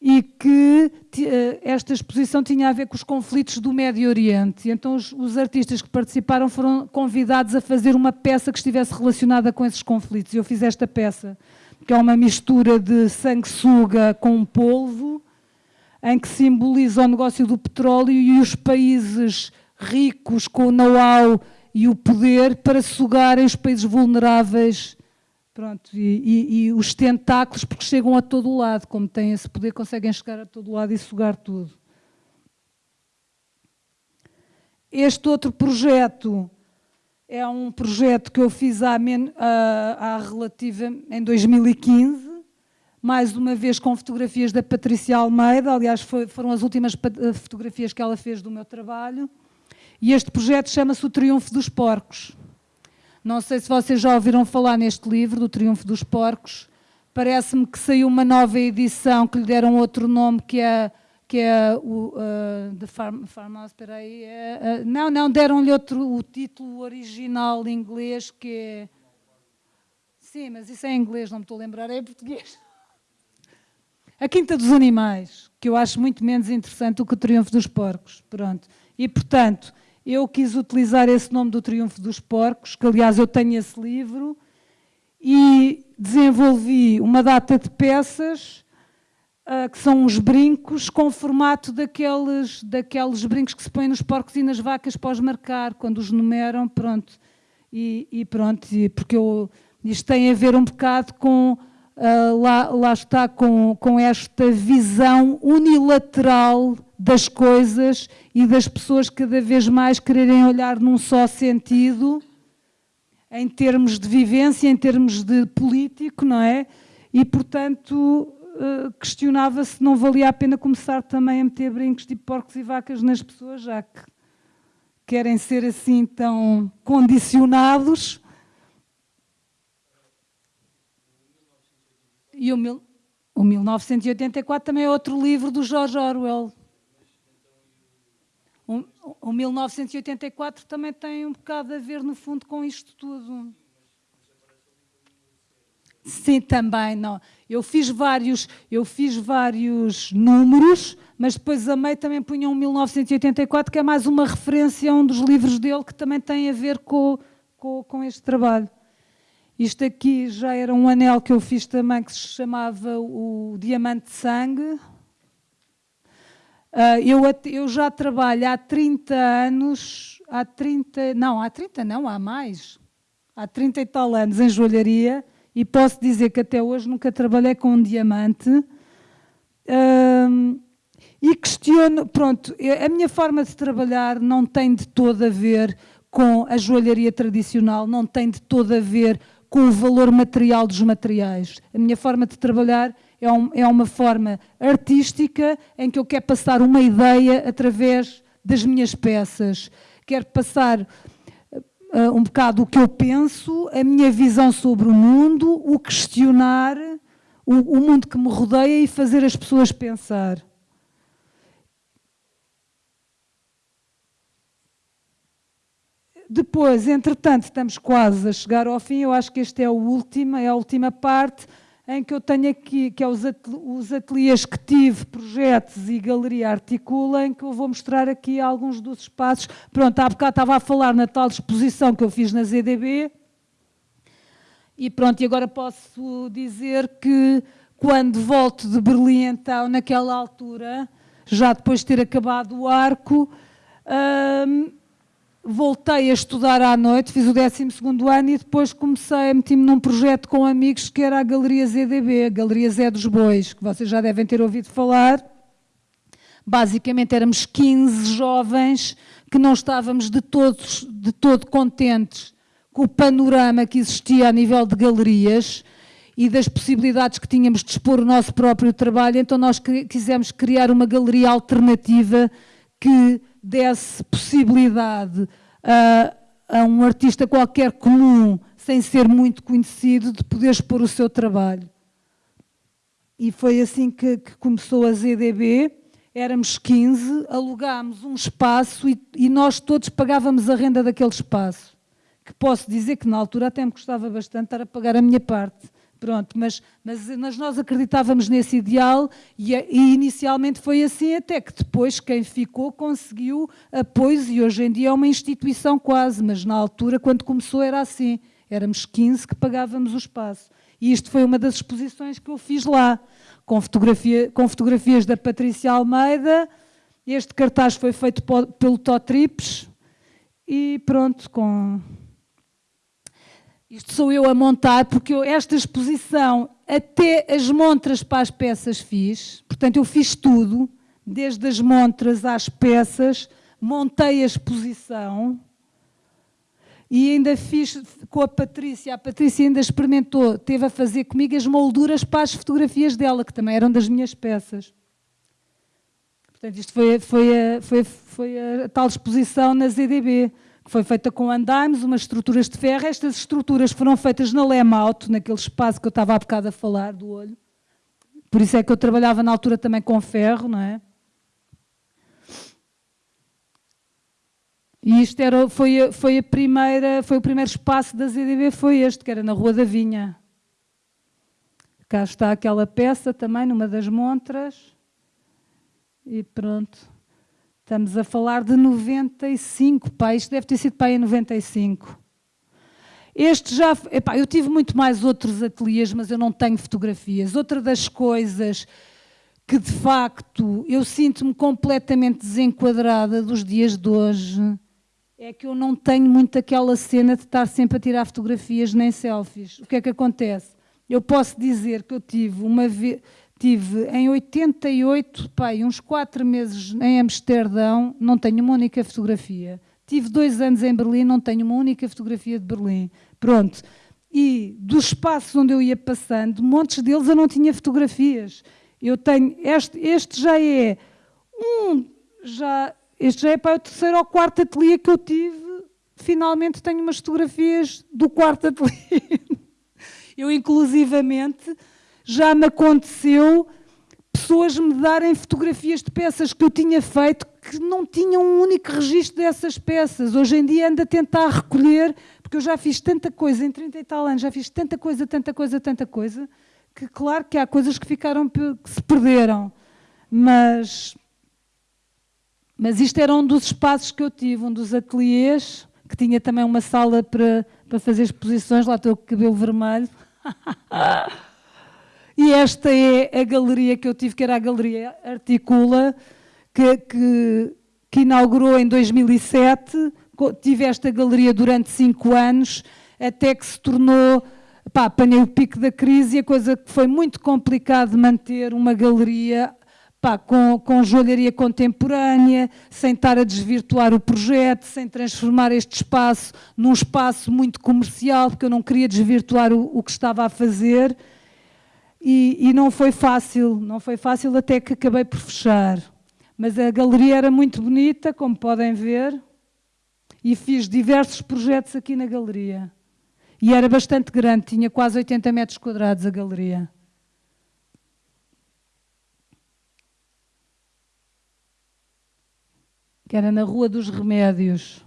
e que eh, esta exposição tinha a ver com os conflitos do Médio Oriente. Então os, os, artistas que participaram foram convidados a fazer uma peça que estivesse relacionada com esses conflitos. Eu fiz esta peça, que é uma mistura de sanguessuga com polvo, em que simboliza o negócio do petróleo e os países ricos com o know-how e o poder para sugarem os países vulneráveis Pronto, e, e, e, os tentáculos, porque chegam a todo lado, como têm esse poder, conseguem chegar a todo lado e sugar tudo. Este outro projeto é um projeto que eu fiz há, relativa, em 2015, mais uma vez com fotografias da Patrícia Almeida, aliás foi, foram as últimas fotografias que ela fez do meu trabalho, e este projeto chama-se O Triunfo dos Porcos. Não sei se vocês já ouviram falar neste livro, do Triunfo dos Porcos. Parece-me que saiu uma nova edição que lhe deram outro nome, que é, que é o uh, The Farm, Farmhouse, espera aí. É, uh, não, não, deram-lhe outro, o título original em inglês, que é... Sim, mas isso é em inglês, não me estou a lembrar, é em português. A Quinta dos Animais, que eu acho muito menos interessante do que o Triunfo dos Porcos. Pronto. E, portanto, eu quis utilizar esse nome do Triunfo dos Porcos, que aliás eu tenho esse livro, e desenvolvi uma data de peças uh, que são uns brincos com formato daqueles, daqueles brincos que se põem nos porcos e nas vacas para marcar, quando os numeram, pronto. E, e pronto, e porque eu, isto tem a ver um bocado com uh, lá, lá está, com, com esta visão unilateral das coisas e das pessoas cada vez mais quererem olhar num só sentido, em termos de vivência, em termos de político, não é? E, portanto, uh, questionava se não valia a pena começar também a meter brincos tipo porcos e vacas nas pessoas, já que querem ser assim tão condicionados. E o, mil, o 1984 também é outro livro do George Orwell. O, o 1984 também tem um bocado a ver, no fundo, com isto tudo. Sim, também, não. Eu fiz vários, eu fiz vários números, mas depois a também punha um 1984, que é mais uma referência a um dos livros dele que também tem a ver com, com, com este trabalho. Isto aqui já era um anel que eu fiz também que se chamava o Diamante de Sangue. Uh, eu, eu já trabalho há 30 anos, há 30, não, há 30 não, há mais, há 30 e tal anos em joalharia e posso dizer que até hoje nunca trabalhei com um diamante. E questiono, pronto, a minha forma de trabalhar não tem de todo a ver com a joalharia tradicional, não tem de todo a ver com o valor material dos materiais. A minha forma de trabalhar é, um, é uma forma artística em que eu quero passar uma ideia através das minhas peças. Quero passar uh, um bocado o que eu penso, a minha visão sobre o mundo, o questionar o, o mundo que me rodeia e fazer as pessoas pensar. Depois, entretanto, estamos quase a chegar ao fim, eu acho que este é o último, é a última parte, em que eu tenho aqui, que é os ateliês que tive, projetos e galeria articula, em que eu vou mostrar aqui alguns dos espaços. Pronto, há bocado estava a falar na tal exposição que eu fiz na ZDB, e pronto, e agora posso dizer que quando volto de Berlim, então, naquela altura, já depois de ter acabado o arco, hum, voltei a estudar à noite, fiz o 12 ano e depois comecei a meter-me num projeto com amigos que era a Galeria ZDB, a Galeria Zé dos Bois, que vocês já devem ter ouvido falar. Basicamente éramos 15 jovens que não estávamos de, todos, de todo contentes com o panorama que existia a nível de galerias e das possibilidades que tínhamos de expor o nosso próprio trabalho, então nós quisemos criar uma galeria alternativa que desse possibilidade a, a um artista qualquer comum, sem ser muito conhecido, de poder expor o seu trabalho. E foi assim que, que começou a ZDB. Éramos 15, alugámos um espaço e, e nós todos pagávamos a renda daquele espaço. Que posso dizer que na altura até me custava bastante estar a pagar a minha parte Pronto, mas, mas, mas, nós acreditávamos nesse ideal e, e, inicialmente foi assim, até que depois quem ficou conseguiu apoios e hoje em dia é uma instituição quase, mas na altura, quando começou, era assim. Éramos 15 que pagávamos o espaço. E isto foi uma das exposições que eu fiz lá, com, fotografia, com fotografias da Patrícia Almeida. Este cartaz foi feito pelo Totrips e pronto, com isto sou eu a montar, porque eu, esta exposição, até as montras para as peças fiz. Portanto, eu fiz tudo, desde as montras às peças, montei a exposição e ainda fiz com a Patrícia. A Patrícia ainda experimentou, teve a fazer comigo as molduras para as fotografias dela, que também eram das minhas peças. Portanto, isto foi, foi, a, foi, foi a tal exposição na ZDB que foi feita com andaimes, umas estruturas de ferro. Estas estruturas foram feitas na Lemauto, naquele espaço que eu estava há bocado a falar, do olho. Por isso é que eu trabalhava na altura também com ferro, não é? E isto era, foi, foi, a primeira, foi o primeiro espaço da ZDB, foi este, que era na Rua da Vinha. Cá está aquela peça também, numa das montras. E pronto. Estamos a falar de 95, pá, isto deve ter sido pá, em 95. Este já, epá, eu tive muito mais outros ateliês, mas eu não tenho fotografias. Outra das coisas que de facto eu sinto-me completamente desenquadrada dos dias de hoje é que eu não tenho muito aquela cena de estar sempre a tirar fotografias nem selfies. O que é que acontece? eu posso dizer que eu tive uma vez, tive em 88, pai, uns quatro meses em Amsterdão, não tenho uma única fotografia. Tive dois anos em Berlim, não tenho uma única fotografia de Berlim. Pronto. E dos espaços onde eu ia passando, montes deles eu não tinha fotografias. Eu tenho, este, este já é um, já, este já é para o terceiro ou quarto ateliê que eu tive. Finalmente tenho umas fotografias do quarto ateliê. Eu, inclusivamente, já me aconteceu pessoas me darem fotografias de peças que eu tinha feito que não tinham um único registro dessas peças. Hoje em dia ando a tentar recolher, porque eu já fiz tanta coisa, em 30 e tal anos, já fiz tanta coisa, tanta coisa, tanta coisa, que claro que há coisas que ficaram, que se perderam. Mas, mas isto era um dos espaços que eu tive, um dos ateliês, que tinha também uma sala para, para fazer exposições, lá estou com o cabelo vermelho. e esta é a galeria que eu tive, que era a Galeria Articula, que, que, que inaugurou em 2007. Tive esta galeria durante cinco anos, até que se tornou pá, apanhei o pico da crise e a coisa que foi muito complicado manter uma galeria pá, com, com joalharia contemporânea, sem estar a desvirtuar o projeto, sem transformar este espaço num espaço muito comercial, porque eu não queria desvirtuar o, o que estava a fazer. E, e, não foi fácil, não foi fácil até que acabei por fechar. Mas a galeria era muito bonita, como podem ver, e fiz diversos projetos aqui na galeria. E era bastante grande, tinha quase 80 metros quadrados a galeria. que era na Rua dos Remédios.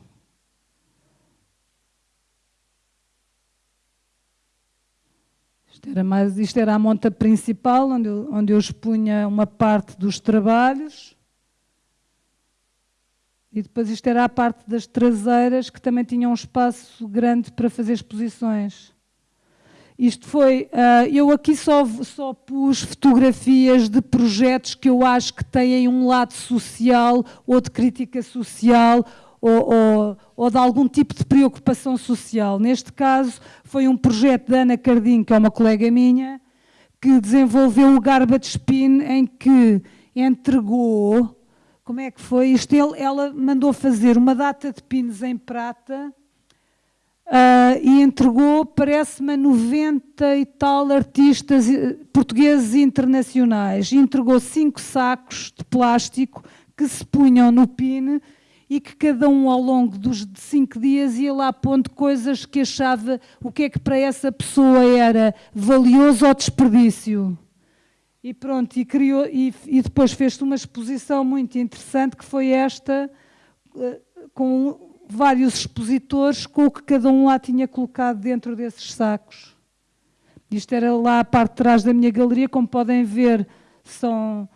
Isto era, mais, isto era a monta principal, onde eu, onde eu expunha uma parte dos trabalhos. E depois isto era a parte das traseiras, que também tinha um espaço grande para fazer exposições. Isto foi, uh, eu aqui só, só pus fotografias de projetos que eu acho que têm um lado social ou de crítica social ou, ou, ou, de algum tipo de preocupação social. Neste caso, foi um projeto da Ana Cardim, que é uma colega minha, que desenvolveu o Garbage Spin, em que entregou, como é que foi? Isto, ela mandou fazer uma data de pins em prata, Uh, e entregou, parece-me, a 90 e tal artistas eh, portugueses e internacionais. Entregou cinco sacos de plástico que se punham no PIN e que cada um ao longo dos cinco dias ia lá pondo coisas que achava o que é que para essa pessoa era valioso ou desperdício. E pronto, e, criou, e, e depois fez-se uma exposição muito interessante que foi esta, eh, com vários expositores com o que cada um lá tinha colocado dentro desses sacos. Isto era lá a parte de trás da minha galeria, como podem ver, são,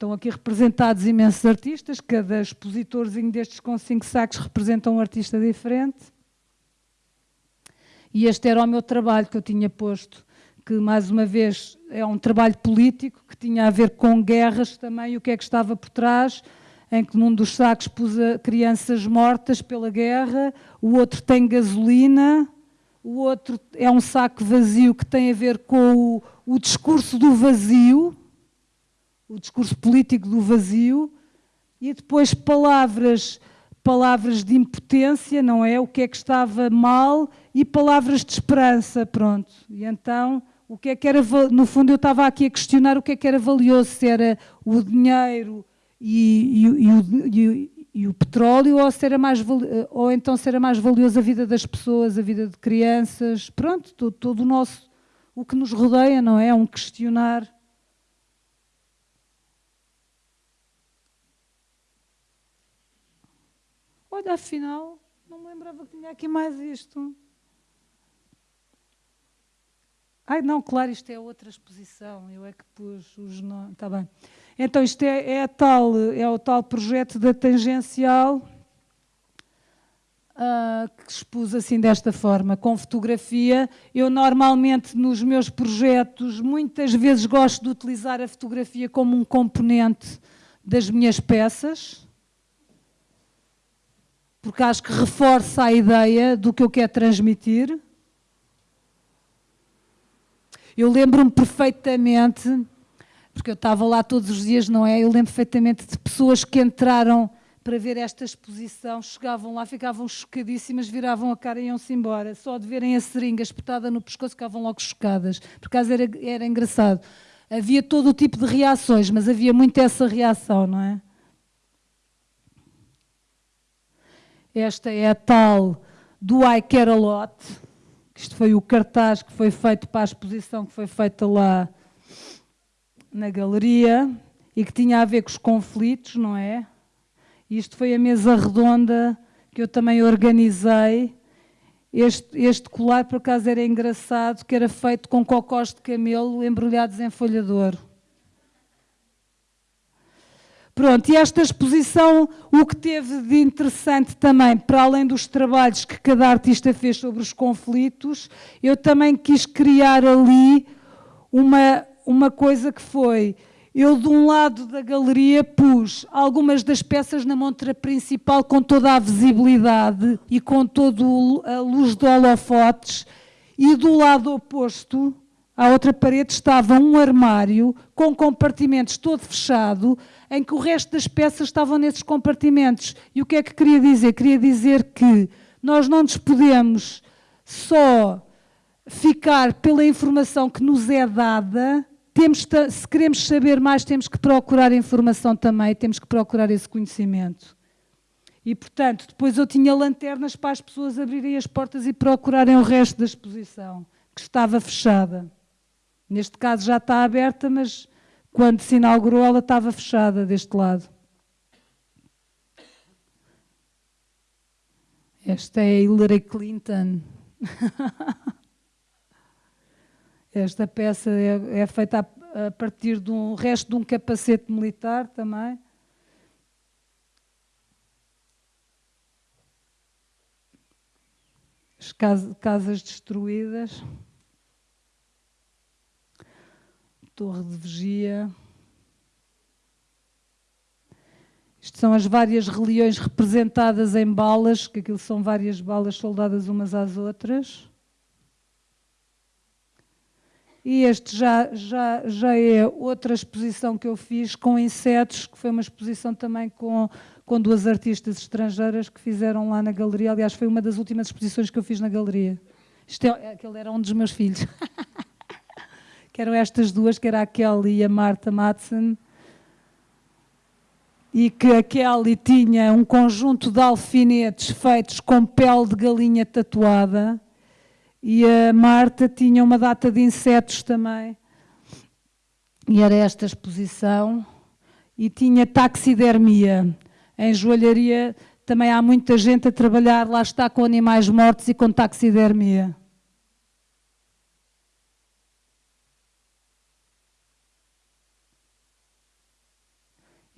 estão aqui representados imensos artistas, cada expositorzinho destes com cinco sacos representa um artista diferente. E este era o meu trabalho que eu tinha posto, que mais uma vez é um trabalho político, que tinha a ver com guerras também, o que é que estava por trás, em que num dos sacos pus crianças mortas pela guerra, o outro tem gasolina, o outro é um saco vazio que tem a ver com o, o discurso do vazio, o discurso político do vazio, e depois palavras, palavras de impotência, não é? O que é que estava mal, e palavras de esperança, pronto. E então, o que é que era, no fundo eu estava aqui a questionar o que é que era valioso, se era o dinheiro, e, e, e, o, e, o, petróleo ou, se mais, ou então será mais valioso a vida das pessoas, a vida de crianças, pronto, todo, todo o nosso, o que nos rodeia, não é? É um questionar. Olha, afinal, não me lembrava que tinha aqui mais isto. Ai, não, claro, isto é outra exposição, eu é que pus os nomes, está bem. Então, isto é, é, tal, é o tal projeto da tangencial uh, que expus assim desta forma, com fotografia. Eu normalmente nos meus projetos, muitas vezes gosto de utilizar a fotografia como um componente das minhas peças, porque acho que reforça a ideia do que eu quero transmitir. Eu lembro-me perfeitamente, porque eu estava lá todos os dias, não é? Eu lembro perfeitamente de pessoas que entraram para ver esta exposição, chegavam lá, ficavam chocadíssimas, viravam a cara e iam-se embora. Só de verem a seringa espetada no pescoço, ficavam logo chocadas. Por acaso era, era engraçado. Havia todo o tipo de reações, mas havia muito essa reação, não é? Esta é a tal do I Care a Lot. Isto foi o cartaz que foi feito para a exposição que foi feita lá na galeria e que tinha a ver com os conflitos, não é? Isto foi a mesa redonda que eu também organizei. Este, este colar, por acaso, era engraçado, que era feito com cocós de camelo embrulhados em folha de ouro. Pronto, e esta exposição, o que teve de interessante também, para além dos trabalhos que cada artista fez sobre os conflitos, eu também quis criar ali uma, uma coisa que foi, eu de um lado da galeria pus algumas das peças na montra principal com toda a visibilidade e com toda a luz de holofotes, e do lado oposto, à outra parede, estava um armário com compartimentos todo fechado, em que o resto das peças estavam nesses compartimentos. E o que é que queria dizer? Queria dizer que nós não nos podemos só ficar pela informação que nos é dada, temos, se queremos saber mais, temos que procurar informação também, temos que procurar esse conhecimento. E, portanto, depois eu tinha lanternas para as pessoas abrirem as portas e procurarem o resto da exposição, que estava fechada. Neste caso já está aberta, mas quando se inaugurou, ela estava fechada deste lado. Esta é Hillary Clinton. Esta peça é, é feita a, a, partir de um resto de um capacete militar também. As casas destruídas. Torre de vigia. Isto são as várias religiões representadas em balas, que aquilo são várias balas soldadas umas às outras. E este já, já, já é outra exposição que eu fiz com insetos, que foi uma exposição também com, com duas artistas estrangeiras que fizeram lá na galeria. Aliás, foi uma das últimas exposições que eu fiz na galeria. Isto é, aquele era um dos meus filhos. que eram estas duas, que era a Kelly e a Marta Madsen, e que a Kelly tinha um conjunto de alfinetes feitos com pele de galinha tatuada, e a Marta tinha uma data de insetos também, e era esta exposição, e tinha taxidermia. Em joalharia também há muita gente a trabalhar, lá está, com animais mortos e com taxidermia.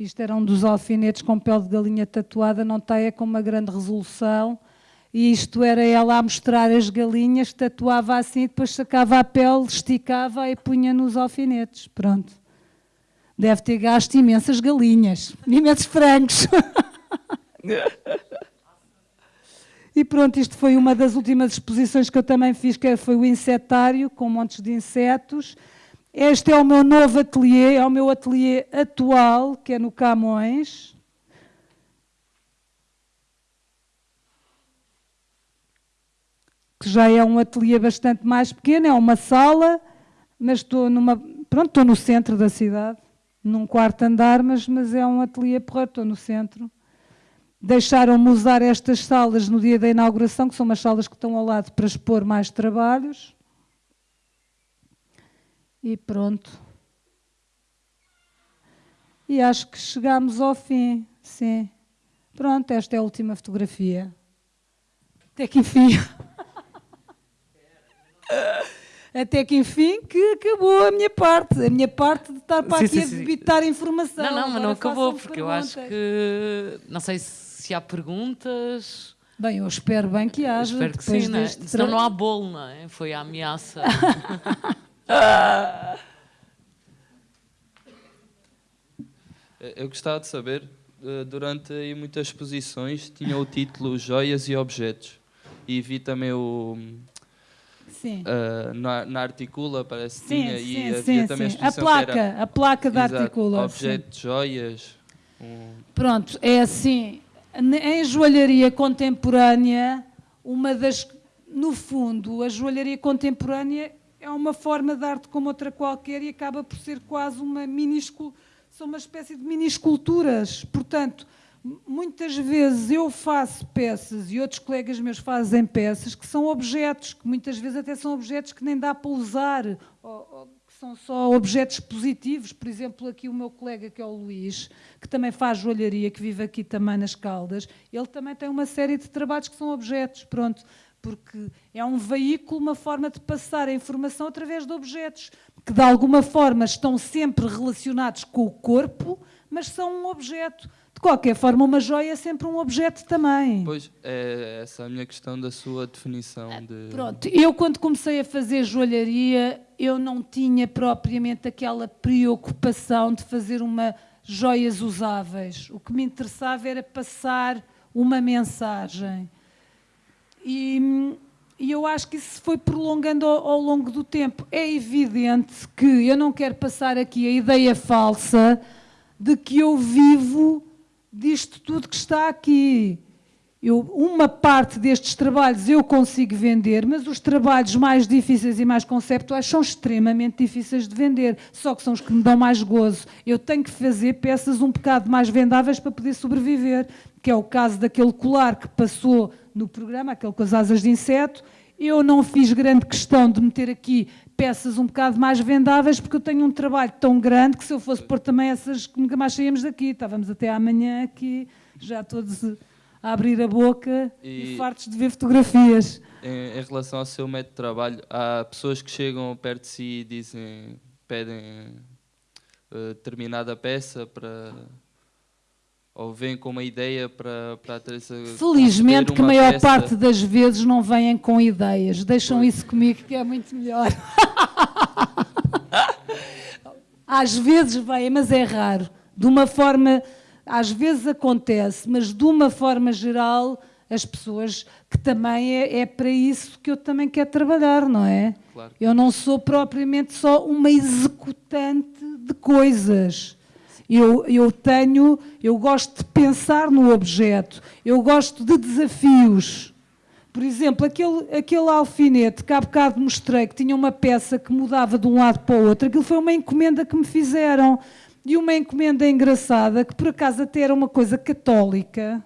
Isto era um dos alfinetes com pele de galinha tatuada, não tem, é com uma grande resolução. E isto era ela a mostrar as galinhas, tatuava assim, depois sacava a pele, esticava e punha nos alfinetes. Pronto. Deve ter gasto imensas galinhas, imensos frangos. e pronto, isto foi uma das últimas exposições que eu também fiz, que foi o insetário, com montes de insetos. Este é o meu novo ateliê, é o meu ateliê atual, que é no Camões. Que já é um ateliê bastante mais pequeno, é uma sala, mas estou numa. Pronto, estou no centro da cidade, num quarto andar, mas, mas é um ateliê porra, estou no centro. Deixaram-me usar estas salas no dia da inauguração, que são umas salas que estão ao lado para expor mais trabalhos. E pronto. E acho que chegamos ao fim, sim. Pronto, esta é a última fotografia. Até que enfim. Até que enfim que acabou a minha parte. A minha parte de estar para sim, aqui sim, a debitar informação. Não, não, mas não acabou, porque perguntas. eu acho que. Não sei se há perguntas. Bem, eu espero bem que haja. espero que sim, não é? Senão não há bolo, não é? Foi a ameaça. Eu gostava de saber, eh, durante muitas exposições tinha o título Joias e Objetos e vi também o, Sim. ah, na, na articula, parece que Sim, tinha, e sim, havia sim, também sim. a placa, era, a placa da Exato, articula. sim. objeto de joias. um- Pronto, é assim, em joalharia contemporânea, uma das, no fundo, a joalharia contemporânea é uma forma de arte como outra qualquer e acaba por ser quase uma minúscula, são uma espécie de mini esculturas. Portanto, muitas vezes eu faço peças e outros colegas meus fazem peças que são objetos, que muitas vezes até são objetos que nem dá para usar, ou- ou que são só objetos positivos. Por exemplo, aqui o meu colega, que é o Luís, que também faz joalharia, que vive aqui também nas Caldas, ele também tem uma série de trabalhos que são objetos, pronto, porque é um veículo, uma forma de passar a informação através de objetos, que de alguma forma estão sempre relacionados com o corpo, mas são um objeto. De qualquer forma, uma joia é sempre um objeto também. Pois, é essa a minha questão da sua definição de... Pronto, eu quando comecei a fazer joalharia, eu não tinha propriamente aquela preocupação de fazer uma joias usáveis. O que me interessava era passar uma mensagem. E, e eu acho que isso foi prolongando ao, ao longo do tempo. É evidente que eu não quero passar aqui a ideia falsa de que eu vivo disto tudo que está aqui. Eu, uma parte destes trabalhos eu consigo vender, mas os trabalhos mais difíceis e mais conceptuais são extremamente difíceis de vender, só que são os que me dão mais gozo. Eu tenho que fazer peças um bocado mais vendáveis para poder sobreviver, que é o caso daquele colar que passou no programa, aquele com as asas de inseto. Eu não fiz grande questão de meter aqui peças um bocado mais vendáveis, porque eu tenho um trabalho tão grande que se eu fosse pôr também essas, nunca mais saíamos daqui. Estávamos até amanhã aqui, já todos a abrir a boca e, E- fartos de ver fotografias. Em, em relação ao seu método de trabalho, há pessoas que chegam perto de si e dizem, pedem eh, determinada peça para ou vêm com uma ideia para, para a Teresa Felizmente que a maior parte das vezes não vêm com ideias. Deixam Pois. isso comigo que é muito melhor. Às vezes vêm, mas é raro. De uma forma, às vezes acontece, mas de uma forma geral, as pessoas que também é, é para isso que eu também quero trabalhar, não é? Claro. Eu não sou propriamente só uma executante de coisas. Eu, eu tenho, eu gosto de pensar no objeto, eu gosto de desafios. Por exemplo, aquele, aquele alfinete que há bocado mostrei, que tinha uma peça que mudava de um lado para o outro, aquilo foi uma encomenda que me fizeram. E uma encomenda engraçada, que por acaso até era uma coisa católica,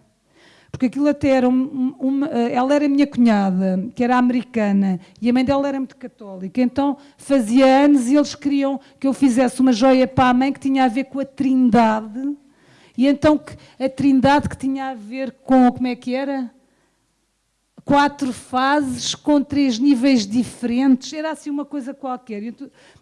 porque aquilo até era um- uma, ela era minha cunhada, que era americana, e a mãe dela era muito católica, então fazia anos e eles queriam que eu fizesse uma joia para a mãe que tinha a ver com a trindade, e então a trindade que tinha a ver com, como é que era? Quatro fases com três níveis diferentes, era assim uma coisa qualquer,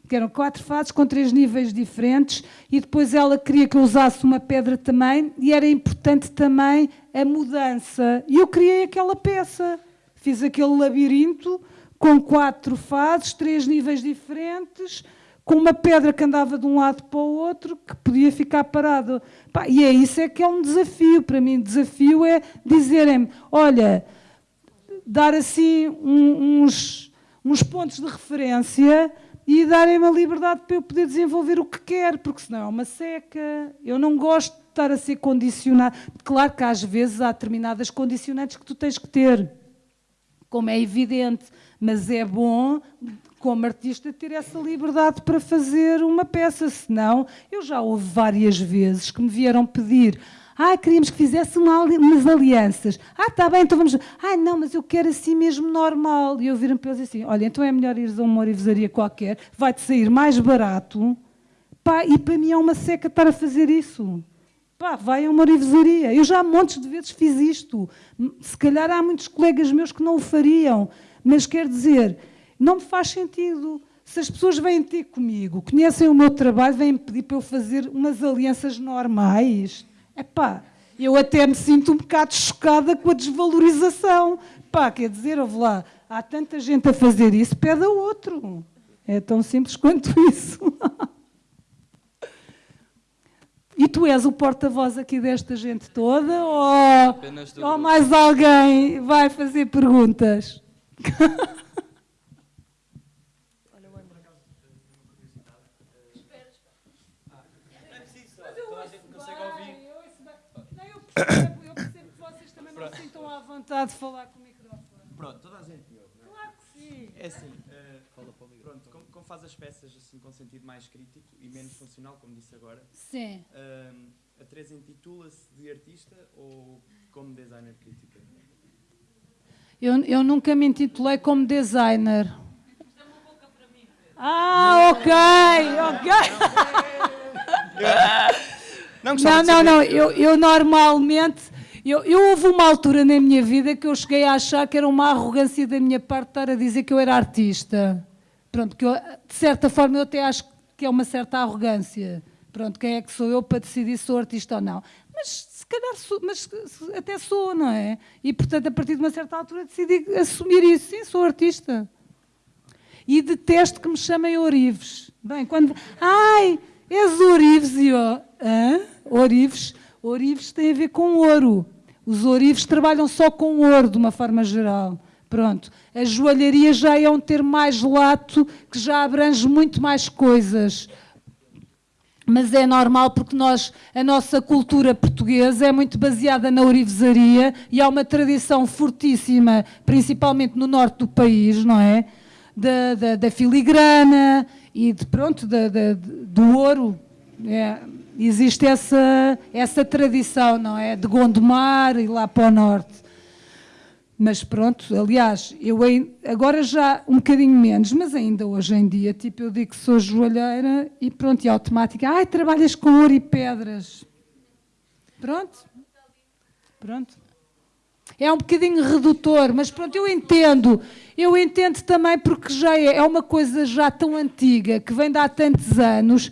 que eram quatro fases com três níveis diferentes, e depois ela queria que eu usasse uma pedra também, e era importante também a mudança. E eu criei aquela peça, fiz aquele labirinto com quatro fases, três níveis diferentes, com uma pedra que andava de um lado para o outro, que podia ficar parado. E é isso é que é um desafio. Para mim, desafio é dizerem-me, olha, dar assim uns, uns pontos de referência e darem-me a liberdade para eu poder desenvolver o que quero, porque senão é uma seca. Eu não gosto de estar a ser condicionado. Claro que às vezes há determinadas condicionantes que tu tens que ter, como é evidente, mas é bom, como artista, ter essa liberdade para fazer uma peça, senão eu já houve várias vezes que me vieram pedir ah, queríamos que fizesse uma umas alianças. Ah, está bem, então vamos. Ah, não, mas eu quero assim mesmo normal. E eu viram para eles assim: olha, então é melhor ires a uma orivesaria qualquer, vai-te sair mais barato. Pá, e para mim é uma seca estar a fazer isso. Pá, vai a uma orivesaria. Eu já montes de vezes fiz isto. Se calhar há muitos colegas meus que não o fariam. Mas quer dizer, não me faz sentido. Se as pessoas vêm ter comigo, conhecem o meu trabalho, vêm pedir para eu fazer umas alianças normais. Epá, eu até me sinto um bocado chocada com a desvalorização. Pá, quer dizer, ouve lá, há tanta gente a fazer isso, pede a outro. É tão simples quanto isso. E tu és o porta-voz aqui desta gente toda? Ou, ou mais alguém vai fazer perguntas? percebo, eu percebo que vocês também não se sintam à vontade de falar com o microfone. Pronto, toda a gente me ouve, não é? Claro que sim. É assim, eh, pronto, como, como faz as peças assim com sentido mais crítico e menos funcional, como disse agora, Sim. ehm, a Teresa intitula-se de artista ou como designer crítica? Eu, eu nunca me intitulei como designer. Ah, ok, ok. Não, Não, não, não. Eu, eu normalmente. Eu, eu houve uma altura na minha vida que eu cheguei a achar que era uma arrogância da minha parte estar a dizer que eu era artista. Pronto, que eu, de certa forma eu até acho que é uma certa arrogância. Pronto, quem é que sou eu para decidir se sou artista ou não? Mas se calhar sou, mas até sou, não é? E portanto, a partir de uma certa altura decidi assumir isso. Sim, sou artista. E detesto que me chamem Orives. Bem, quando. Ai, és Orives e eu. Hã? Orives? Orives tem a ver com ouro. Os Orives trabalham só com ouro, de uma forma geral. Pronto. A joalharia já é um termo mais lato, que já abrange muito mais coisas. Mas é normal porque nós, a nossa cultura portuguesa é muito baseada na ourivesaria e há uma tradição fortíssima, principalmente no norte do país, não é? Da, da, da filigrana e de, pronto, da, da- do ouro. É, existe essa, essa tradição, não é? De Gondomar e lá para o norte. Mas pronto, aliás, eu agora já um bocadinho menos, mas ainda hoje em dia, tipo, eu digo que sou joalheira e pronto, e automática, ai, trabalhas com ouro e pedras. Pronto. Pronto. É um bocadinho redutor, mas pronto, eu entendo. Eu entendo também porque já é, é uma coisa já tão antiga, que vem de há tantos anos,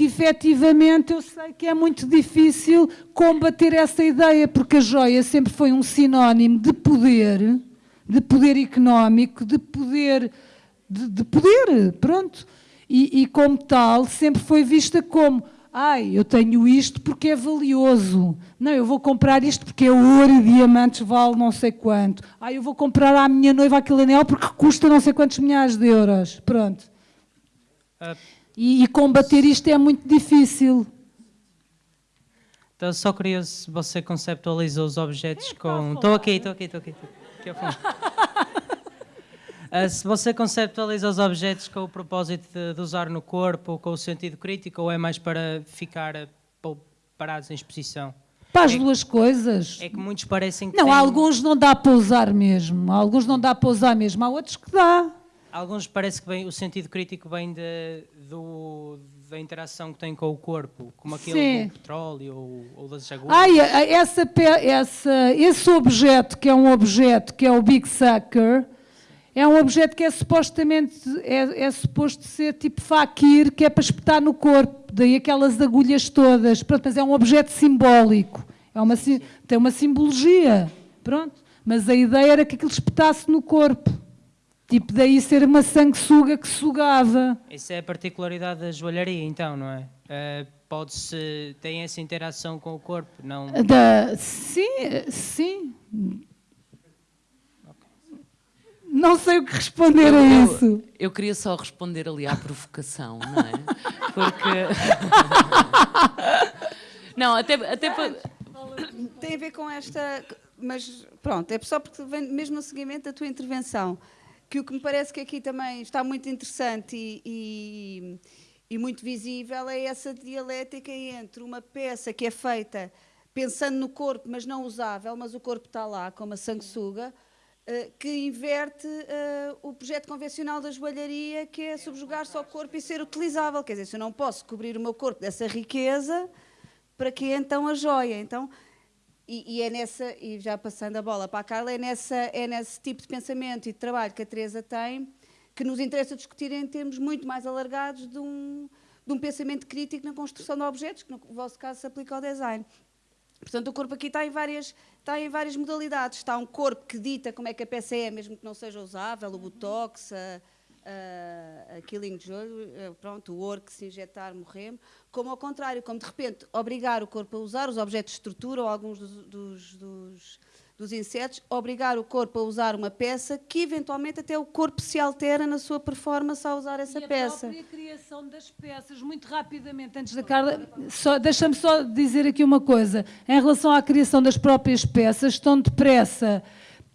que efetivamente eu sei que é muito difícil combater essa ideia, porque a joia sempre foi um sinónimo de poder, de poder económico, de poder, de, de poder, pronto. E, e como tal, sempre foi vista como Ai, eu tenho isto porque é valioso. Não, eu vou comprar isto porque é ouro e diamantes, vale não sei quanto. Ai, eu vou comprar à minha noiva aquele anel porque custa não sei quantos milhares de euros. Pronto. Ah, E, e combater isto é muito difícil. Então, só curioso se você conceptualiza os objetos com. Estou aqui, estou aqui, estou aqui. tô aqui ao fundo. Ah, se você conceptualiza os objetos com o propósito de, de usar no corpo, com o sentido crítico, ou é mais para ficar pa- parados em exposição? Para as É- duas coisas. É que muitos parecem que Não, têm- alguns não dá para usar mesmo. Há alguns não dá para usar mesmo. Há outros que dá. Alguns parece que vem, o sentido crítico vem de- do- da interação que tem com o corpo, como aquele Sim. do petróleo ou, ou das agulhas. Ai, a- essa, essa- esse objeto, que é um objeto, que é o Big Sucker, é um objeto que é supostamente, é, é suposto ser tipo faquir, que é para espetar no corpo, daí aquelas agulhas todas. Pronto, mas é um objeto simbólico, é uma, tem uma simbologia, pronto. Mas a ideia era que aquilo espetasse no corpo. Tipo, daí ser uma sanguessuga que sugava. Essa é a particularidade da joalharia, então, não é? Eh, Pode-se. tem essa interação com o corpo, não. Da, sim, sim. Não sei o que responder a Eu- isso. Eu queria só responder ali à provocação, não é? Porque. não, até, até para. Tem a ver com esta. Mas pronto, é só porque vem mesmo no seguimento da tua intervenção. Que o que me parece que aqui também está muito interessante e, e, e muito visível é essa dialética entre uma peça que é feita pensando no corpo, mas não usável, mas o corpo está lá, como a sanguessuga, eh, que inverte eh, o projeto convencional da joalharia, que é subjugar-se ao corpo e ser utilizável. Quer dizer, se eu não posso cobrir o meu corpo dessa riqueza, para que então a joia? Então, e, e é nessa, e já passando a bola para a Carla, é, nessa, é nesse tipo de pensamento e de trabalho que a Teresa tem que nos interessa discutir em termos muito mais alargados de um, de um pensamento crítico na construção de objetos, que no vosso caso se aplica ao design. Portanto, o corpo aqui está em várias, está em várias modalidades. Está um corpo que dita como é que a peça é, mesmo que não seja usável, o botox, a, a, a killing de olho, eh, pronto, o ouro que se injetar morremos, como ao contrário, como de repente obrigar o corpo a usar os objetos de estrutura ou alguns dos, dos, dos, dos insetos, obrigar o corpo a usar uma peça que eventualmente até o corpo se altera na sua performance ao usar essa e a peça. própria criação das peças, muito rapidamente, antes da Carla, deixa-me só dizer aqui uma coisa. Em relação à criação das próprias peças, tão depressa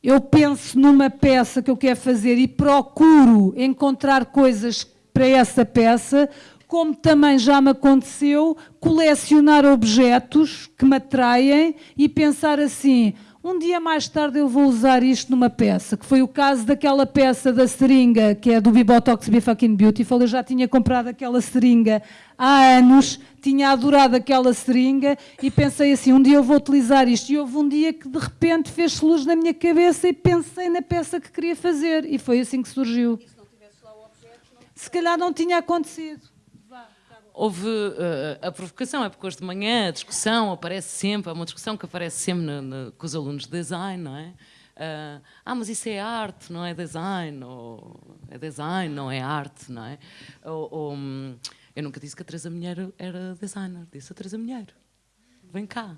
eu penso numa peça que eu quero fazer e procuro encontrar coisas para essa peça, como também já me aconteceu colecionar objetos que me atraem e pensar assim, um dia mais tarde eu vou usar isto numa peça, que foi o caso daquela peça da seringa, que é do Bibotox Be Fucking Beautiful. Eu já tinha comprado aquela seringa há anos, tinha adorado aquela seringa e pensei assim, um dia eu vou utilizar isto. E houve um dia que de repente fez luz na minha cabeça e pensei na peça que queria fazer. E foi assim que surgiu. Se calhar não tinha acontecido. Houve eh, a provocação, é porque hoje de manhã a discussão aparece sempre, é uma discussão que aparece sempre na- na- com os alunos de design, não é? Ah, ah, mas isso é arte, não é design, ou é design, não é arte, não é? Ou, ou, hum, eu nunca disse que a Teresa Minheiro era designer, disse a Teresa Minheiro. Vem cá,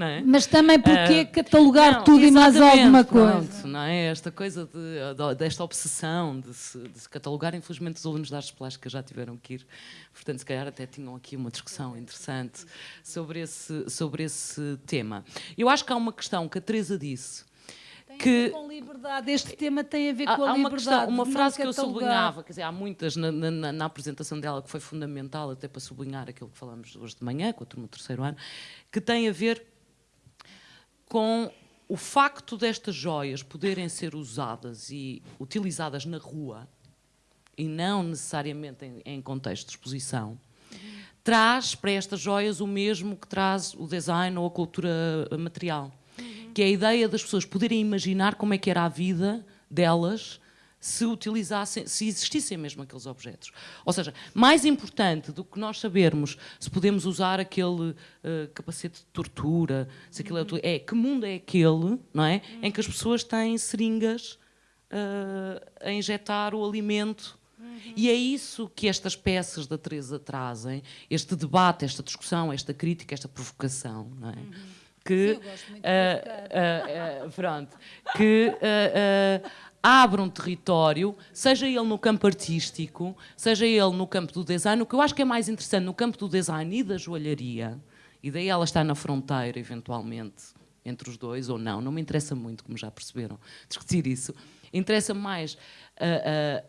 é? Mas também porque Ah, catalogar não, tudo e mais alguma pronto, coisa. não é? Esta coisa de, de- desta obsessão de se, de se catalogar, infelizmente os alunos das artes plásticas já tiveram que ir, portanto se calhar até tinham aqui uma discussão interessante sobre esse, sobre esse tema. Eu acho que há uma questão que a Teresa disse, que Com liberdade, este tema tem a ver há, com a há uma, liberdade. questão, uma de frase que eu sublinhava, quer dizer, há muitas na, na- na- na apresentação dela que foi fundamental até para sublinhar aquilo que falamos hoje de manhã, com a turma do terceiro ano, que tem a ver com o facto destas joias poderem ser usadas e utilizadas na rua e não necessariamente em, em contexto de exposição, traz para estas joias o mesmo que traz o design ou a cultura material, que é a ideia das pessoas poderem imaginar como é que era a vida delas se utilizassem, se existissem mesmo aqueles objetos. Ou seja, mais importante do que nós sabermos se podemos usar aquele eh, capacete de tortura, se aquilo é, util- é que mundo é aquele, não é, em que as pessoas têm seringas eh, a injetar o alimento. E é isso que estas peças da Teresa trazem, este debate, esta discussão, esta crítica, esta provocação, não é? Que, ah, ah, ah, pronto, que ah, ah, abre um território, seja ele no campo artístico, seja ele no campo do design, o que eu acho que é mais interessante no campo do design e da joalharia, e daí ela está na fronteira, eventualmente, entre os dois, ou não, não me interessa muito, como já perceberam, discutir isso. Interessa mais ah, ah,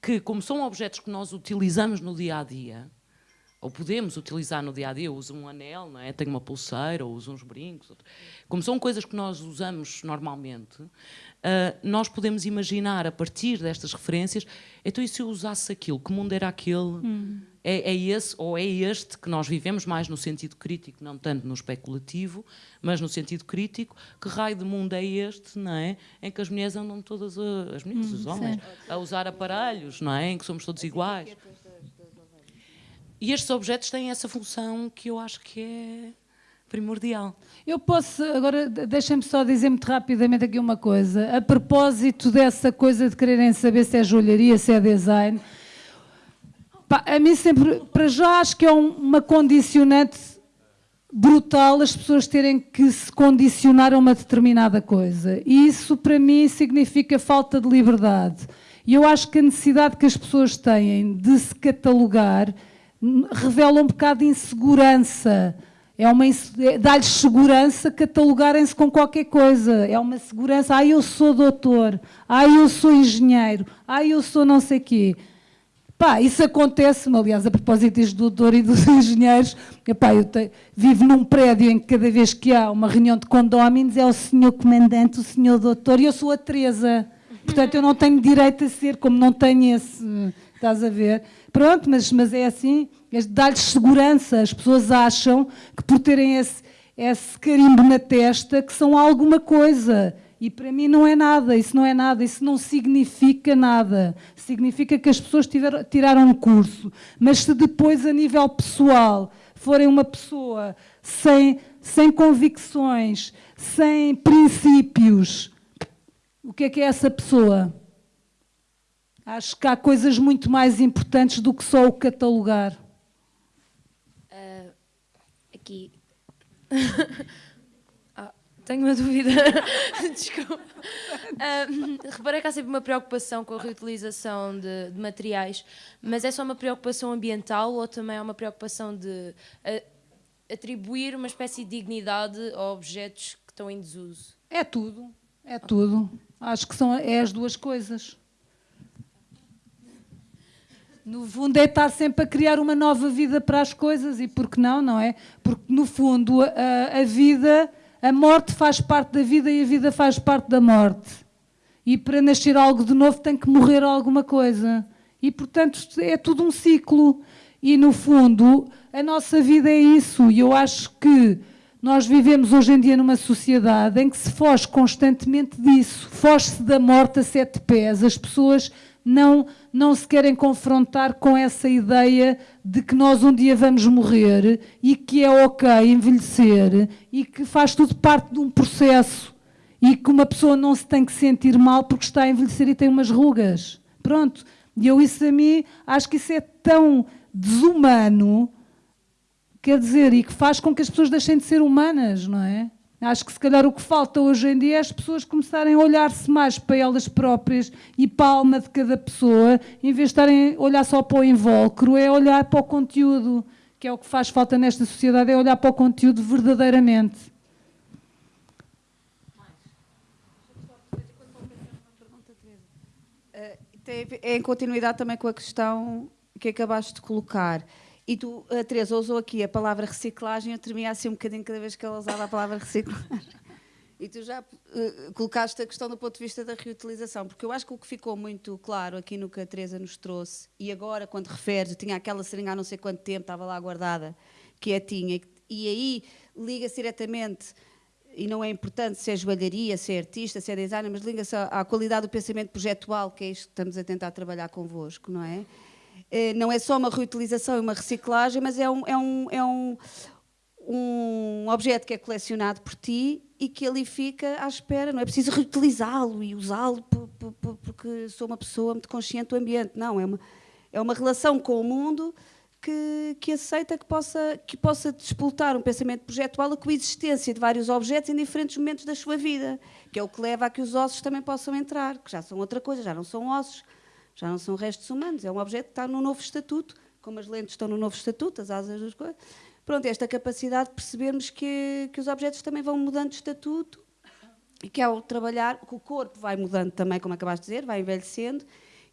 que, como são objetos que nós utilizamos no dia a dia, ou podemos utilizar no dia a dia, eu uso um anel, não é? tenho uma pulseira, ou uso uns brincos, outro- como são coisas que nós usamos normalmente, ah, nós podemos imaginar a partir destas referências, então e se eu usasse aquilo, que mundo era aquele? É, é esse ou é este que nós vivemos mais no sentido crítico, não tanto no especulativo, mas no sentido crítico, que raio de mundo é este, não é? Em que as mulheres andam todas, a, as mulheres, os homens, a usar aparelhos, não é? Em que somos todos iguais. E estes objetos têm essa função que eu acho que é primordial. Eu posso, agora de- deixem-me só dizer muito rapidamente aqui uma coisa. A propósito dessa coisa de quererem saber se é joalharia, se é design, pá, a mim sempre, para já acho que é um- uma condicionante brutal as pessoas terem que se condicionar a uma determinada coisa. E isso, para mim, significa falta de liberdade. E eu acho que a necessidade que as pessoas têm de se catalogar revela um bocado de insegurança. É uma é- dá-lhes segurança catalogarem-se com qualquer coisa. É uma segurança. Ah, eu sou doutor. Ah, eu sou engenheiro. Ah, eu sou não sei quê. Pá, isso acontece-me, aliás, a propósito disto do doutor e dos engenheiros, epá, eu te- vivo num prédio em que cada vez que há uma reunião de condóminos é o senhor comandante, o senhor doutor, e eu sou a Teresa. Portanto, eu não tenho direito a ser, como não tenho esse, estás a ver? Pronto, mas, mas é assim, é dar-lhes segurança. As pessoas acham que por terem esse, esse carimbo na testa que são alguma coisa. E para mim não é nada, isso não é nada, isso não significa nada. Significa que as pessoas tiveram, tiraram um curso. Mas se depois, a nível pessoal, forem uma pessoa sem, sem convicções, sem princípios, o que é que é essa pessoa? Acho que há coisas muito mais importantes do que só o catalogar. aqui. Ah, tenho uma dúvida. Desculpa. Uh, reparei que há sempre uma preocupação com a reutilização de, de, materiais, mas é só uma preocupação ambiental ou também é uma preocupação de uh, atribuir uma espécie de dignidade a objetos que estão em desuso? É tudo, é tudo. Acho que são é as duas coisas. No fundo é estar sempre a criar uma nova vida para as coisas e por que não, não é? Porque no fundo a, a vida, a morte faz parte da vida e a vida faz parte da morte. E para nascer algo de novo tem que morrer alguma coisa. E portanto é tudo um ciclo. E no fundo a nossa vida é isso. E eu acho que nós vivemos hoje em dia numa sociedade em que se foge constantemente disso. Foge-se da morte a sete pés. As pessoas não, não se querem confrontar com essa ideia de que nós um dia vamos morrer e que é ok envelhecer e que faz tudo parte de um processo e que uma pessoa não se tem que sentir mal porque está a envelhecer e tem umas rugas. Pronto. E eu isso a mim, acho que isso é tão desumano, quer dizer, e que faz com que as pessoas deixem de ser humanas, não é? Acho que se calhar o que falta hoje em dia é as pessoas começarem a olhar-se mais para elas próprias e para a alma de cada pessoa, em vez de estarem a olhar só para o invólucro, é olhar para o conteúdo, que é o que faz falta nesta sociedade, é olhar para o conteúdo verdadeiramente. É em continuidade também com a questão que acabaste de colocar. E tu, a Teresa, usou aqui a palavra reciclagem, eu tremia assim um bocadinho cada vez que ela usava a palavra reciclagem. E tu já uh, colocaste a questão do ponto de vista da reutilização, porque eu acho que o que ficou muito claro aqui no que a Teresa nos trouxe, e agora, quando referes, tinha aquela seringa há não sei quanto tempo, estava lá guardada, que é tinha, e aí liga-se diretamente, e não é importante se é joalharia, se é artista, se é designer, mas liga-se à, à qualidade do pensamento projetual, que é isto que estamos a tentar trabalhar convosco, não é? Eh, não é só uma reutilização e uma reciclagem, mas é um, é um, é um, um objeto que é colecionado por ti e que ali fica à espera. Não é preciso reutilizá-lo e usá-lo porque sou uma pessoa muito consciente do ambiente. Não, é uma, é uma relação com o mundo que, que aceita que possa, que possa despoltar um pensamento projetual a coexistência de vários objetos em diferentes momentos da sua vida, que é o que leva a que os ossos também possam entrar, que já são outra coisa, já não são ossos, já não são restos humanos, é um objeto que está no novo estatuto, como as lentes estão no novo estatuto, as asas das coisas. Pronto, esta capacidade de percebermos que, que os objetos também vão mudando de estatuto e que ao trabalhar, que o corpo vai mudando também, como acabaste de dizer, vai envelhecendo,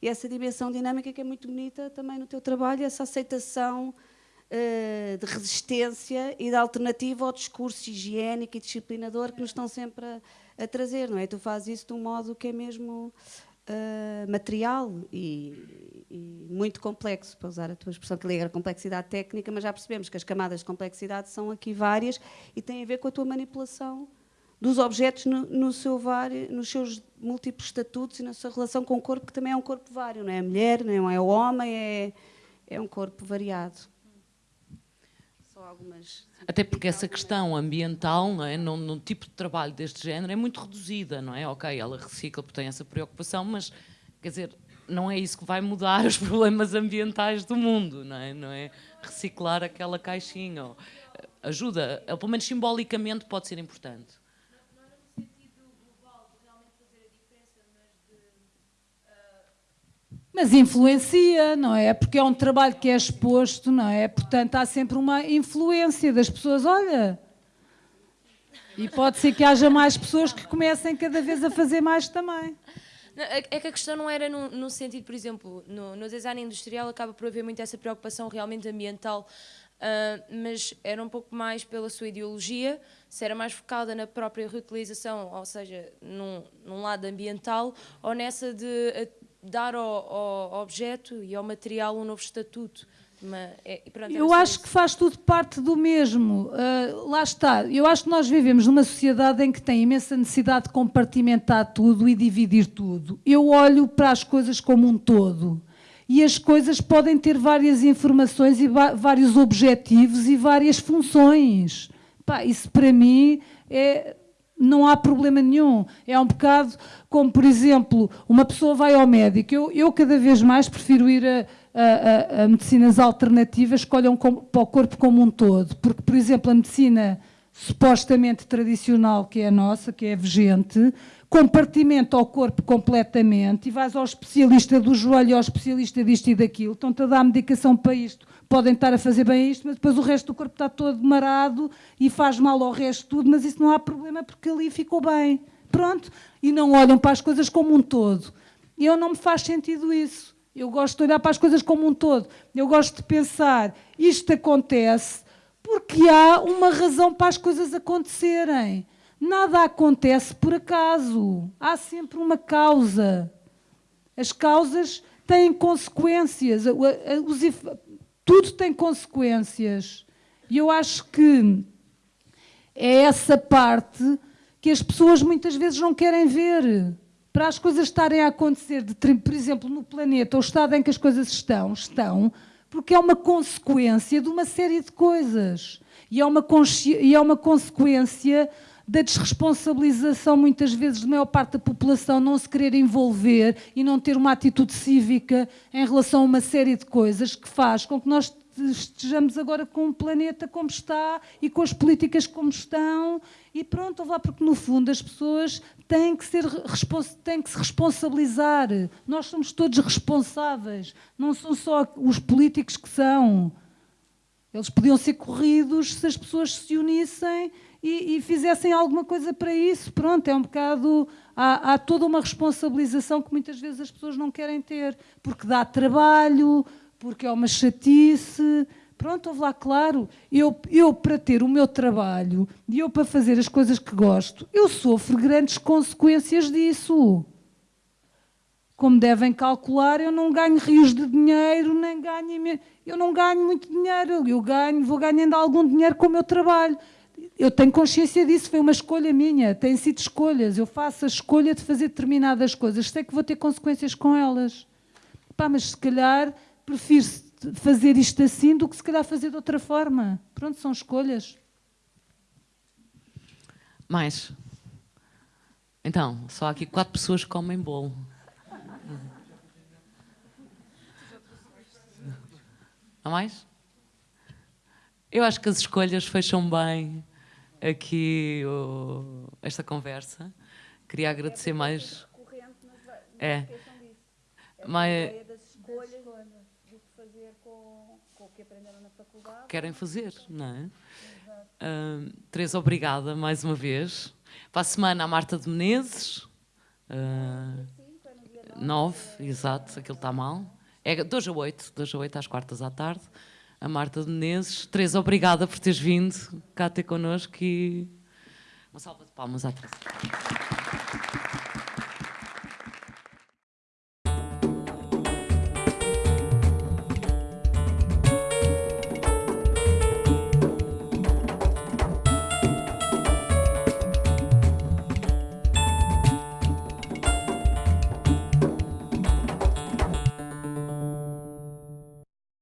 e essa dimensão dinâmica que é muito bonita também no teu trabalho, essa aceitação uh, de resistência e de alternativa ao discurso higiênico e disciplinador que nos estão sempre a, a trazer, não é? Tu fazes isso de um modo que é mesmo uh, material e, e, muito complexo, para usar a tua expressão que liga a complexidade técnica, mas já percebemos que as camadas de complexidade são aqui várias e têm a ver com a tua manipulação dos objetos no, no seu vário, nos seus múltiplos estatutos e na sua relação com o corpo, que também é um corpo vário, não é a mulher, não é o homem, é, é um corpo variado. Só algumas até porque essa questão ambiental, não é? Num, num, tipo de trabalho deste género, é muito reduzida, não é? Ok, ela recicla porque tem essa preocupação, mas, quer dizer, não é isso que vai mudar os problemas ambientais do mundo, não é? Não é reciclar aquela caixinha. Ajuda, pelo menos simbolicamente pode ser importante. Mas influencia, não é? Porque é um trabalho que é exposto, não é? Portanto, há sempre uma influência das pessoas. Olha, e pode ser que haja mais pessoas que comecem cada vez a fazer mais também. É, é que a questão não era no, no sentido, por exemplo, no, no, design industrial acaba por haver muito essa preocupação realmente ambiental, uh, mas era um pouco mais pela sua ideologia, se era mais focada na própria reutilização, ou seja, num, num lado ambiental, ou nessa de dar ao, ao, objeto e ao material um novo estatuto. É, pronto, eu acho isso. que faz tudo parte do mesmo. Uh, lá está. Eu acho que nós vivemos numa sociedade em que tem imensa necessidade de compartimentar tudo e dividir tudo. Eu olho para as coisas como um todo. E as coisas podem ter várias informações e vários objetivos e várias funções. Pá, isso para mim é, não há problema nenhum. É um bocado como, por exemplo, uma pessoa vai ao médico. Eu, eu cada vez mais prefiro ir a, a, a, a medicinas alternativas que olham para o corpo como um todo. Porque, por exemplo, a medicina supostamente tradicional que é a nossa, que é a vigente, compartimenta o corpo completamente e vais ao especialista do joelho, ao especialista disto e daquilo, estão-te a dar medicação para isto, podem estar a fazer bem isto, mas depois o resto do corpo está todo marado e faz mal ao resto tudo, mas isso não há problema porque ali ficou bem. Pronto. E não olham para as coisas como um todo. Eu não me faz sentido isso. Eu gosto de olhar para as coisas como um todo. Eu gosto de pensar, isto acontece porque há uma razão para as coisas acontecerem. Nada acontece por acaso. Há sempre uma causa. As causas têm consequências. Tudo tem consequências. E eu acho que é essa parte que as pessoas muitas vezes não querem ver. Para as coisas estarem a acontecer, de, por exemplo, no planeta, o estado em que as coisas estão, estão, porque é uma consequência de uma série de coisas. E é uma, e é uma consequência da desresponsabilização, muitas vezes, de maior parte da população não se querer envolver e não ter uma atitude cívica em relação a uma série de coisas que faz com que nós estejamos agora com o planeta como está e com as políticas como estão e pronto, lá porque no fundo as pessoas têm que, ser, têm que se responsabilizar. Nós somos todos responsáveis, não são só os políticos que são. Eles podiam ser corridos se as pessoas se unissem e, e fizessem alguma coisa para isso. Pronto, é um bocado. Há, há toda uma responsabilização que muitas vezes as pessoas não querem ter, porque dá trabalho, porque é uma chatice. Pronto, ouve lá, claro, eu, eu para ter o meu trabalho e eu para fazer as coisas que gosto, eu sofro grandes consequências disso. Como devem calcular, eu não ganho rios de dinheiro, nem ganho. Eu não ganho muito dinheiro, eu ganho, vou ganhando algum dinheiro com o meu trabalho. Eu tenho consciência disso, foi uma escolha minha, têm sido escolhas. Eu faço a escolha de fazer determinadas coisas, sei que vou ter consequências com elas. Pá, mas se calhar prefiro fazer isto assim do que se calhar fazer de outra forma. Pronto, são escolhas. Mais. Então, só aqui quatro pessoas que comem bolo. Há mais? Eu acho que as escolhas fecham bem aqui o, esta conversa. Queria agradecer mais. É. Mas, que aprenderam na faculdade. Querem fazer, não é? Uh, Teresa, obrigada mais uma vez. Para a semana, a Marta de Menezes. Uh, nove, exato, aquilo está mal. É 2 a 8, 2 a 8 às quartas à tarde. A Marta de Menezes. Teresa, obrigada por teres vindo cá ter connosco e uma salva de palmas à Teresa.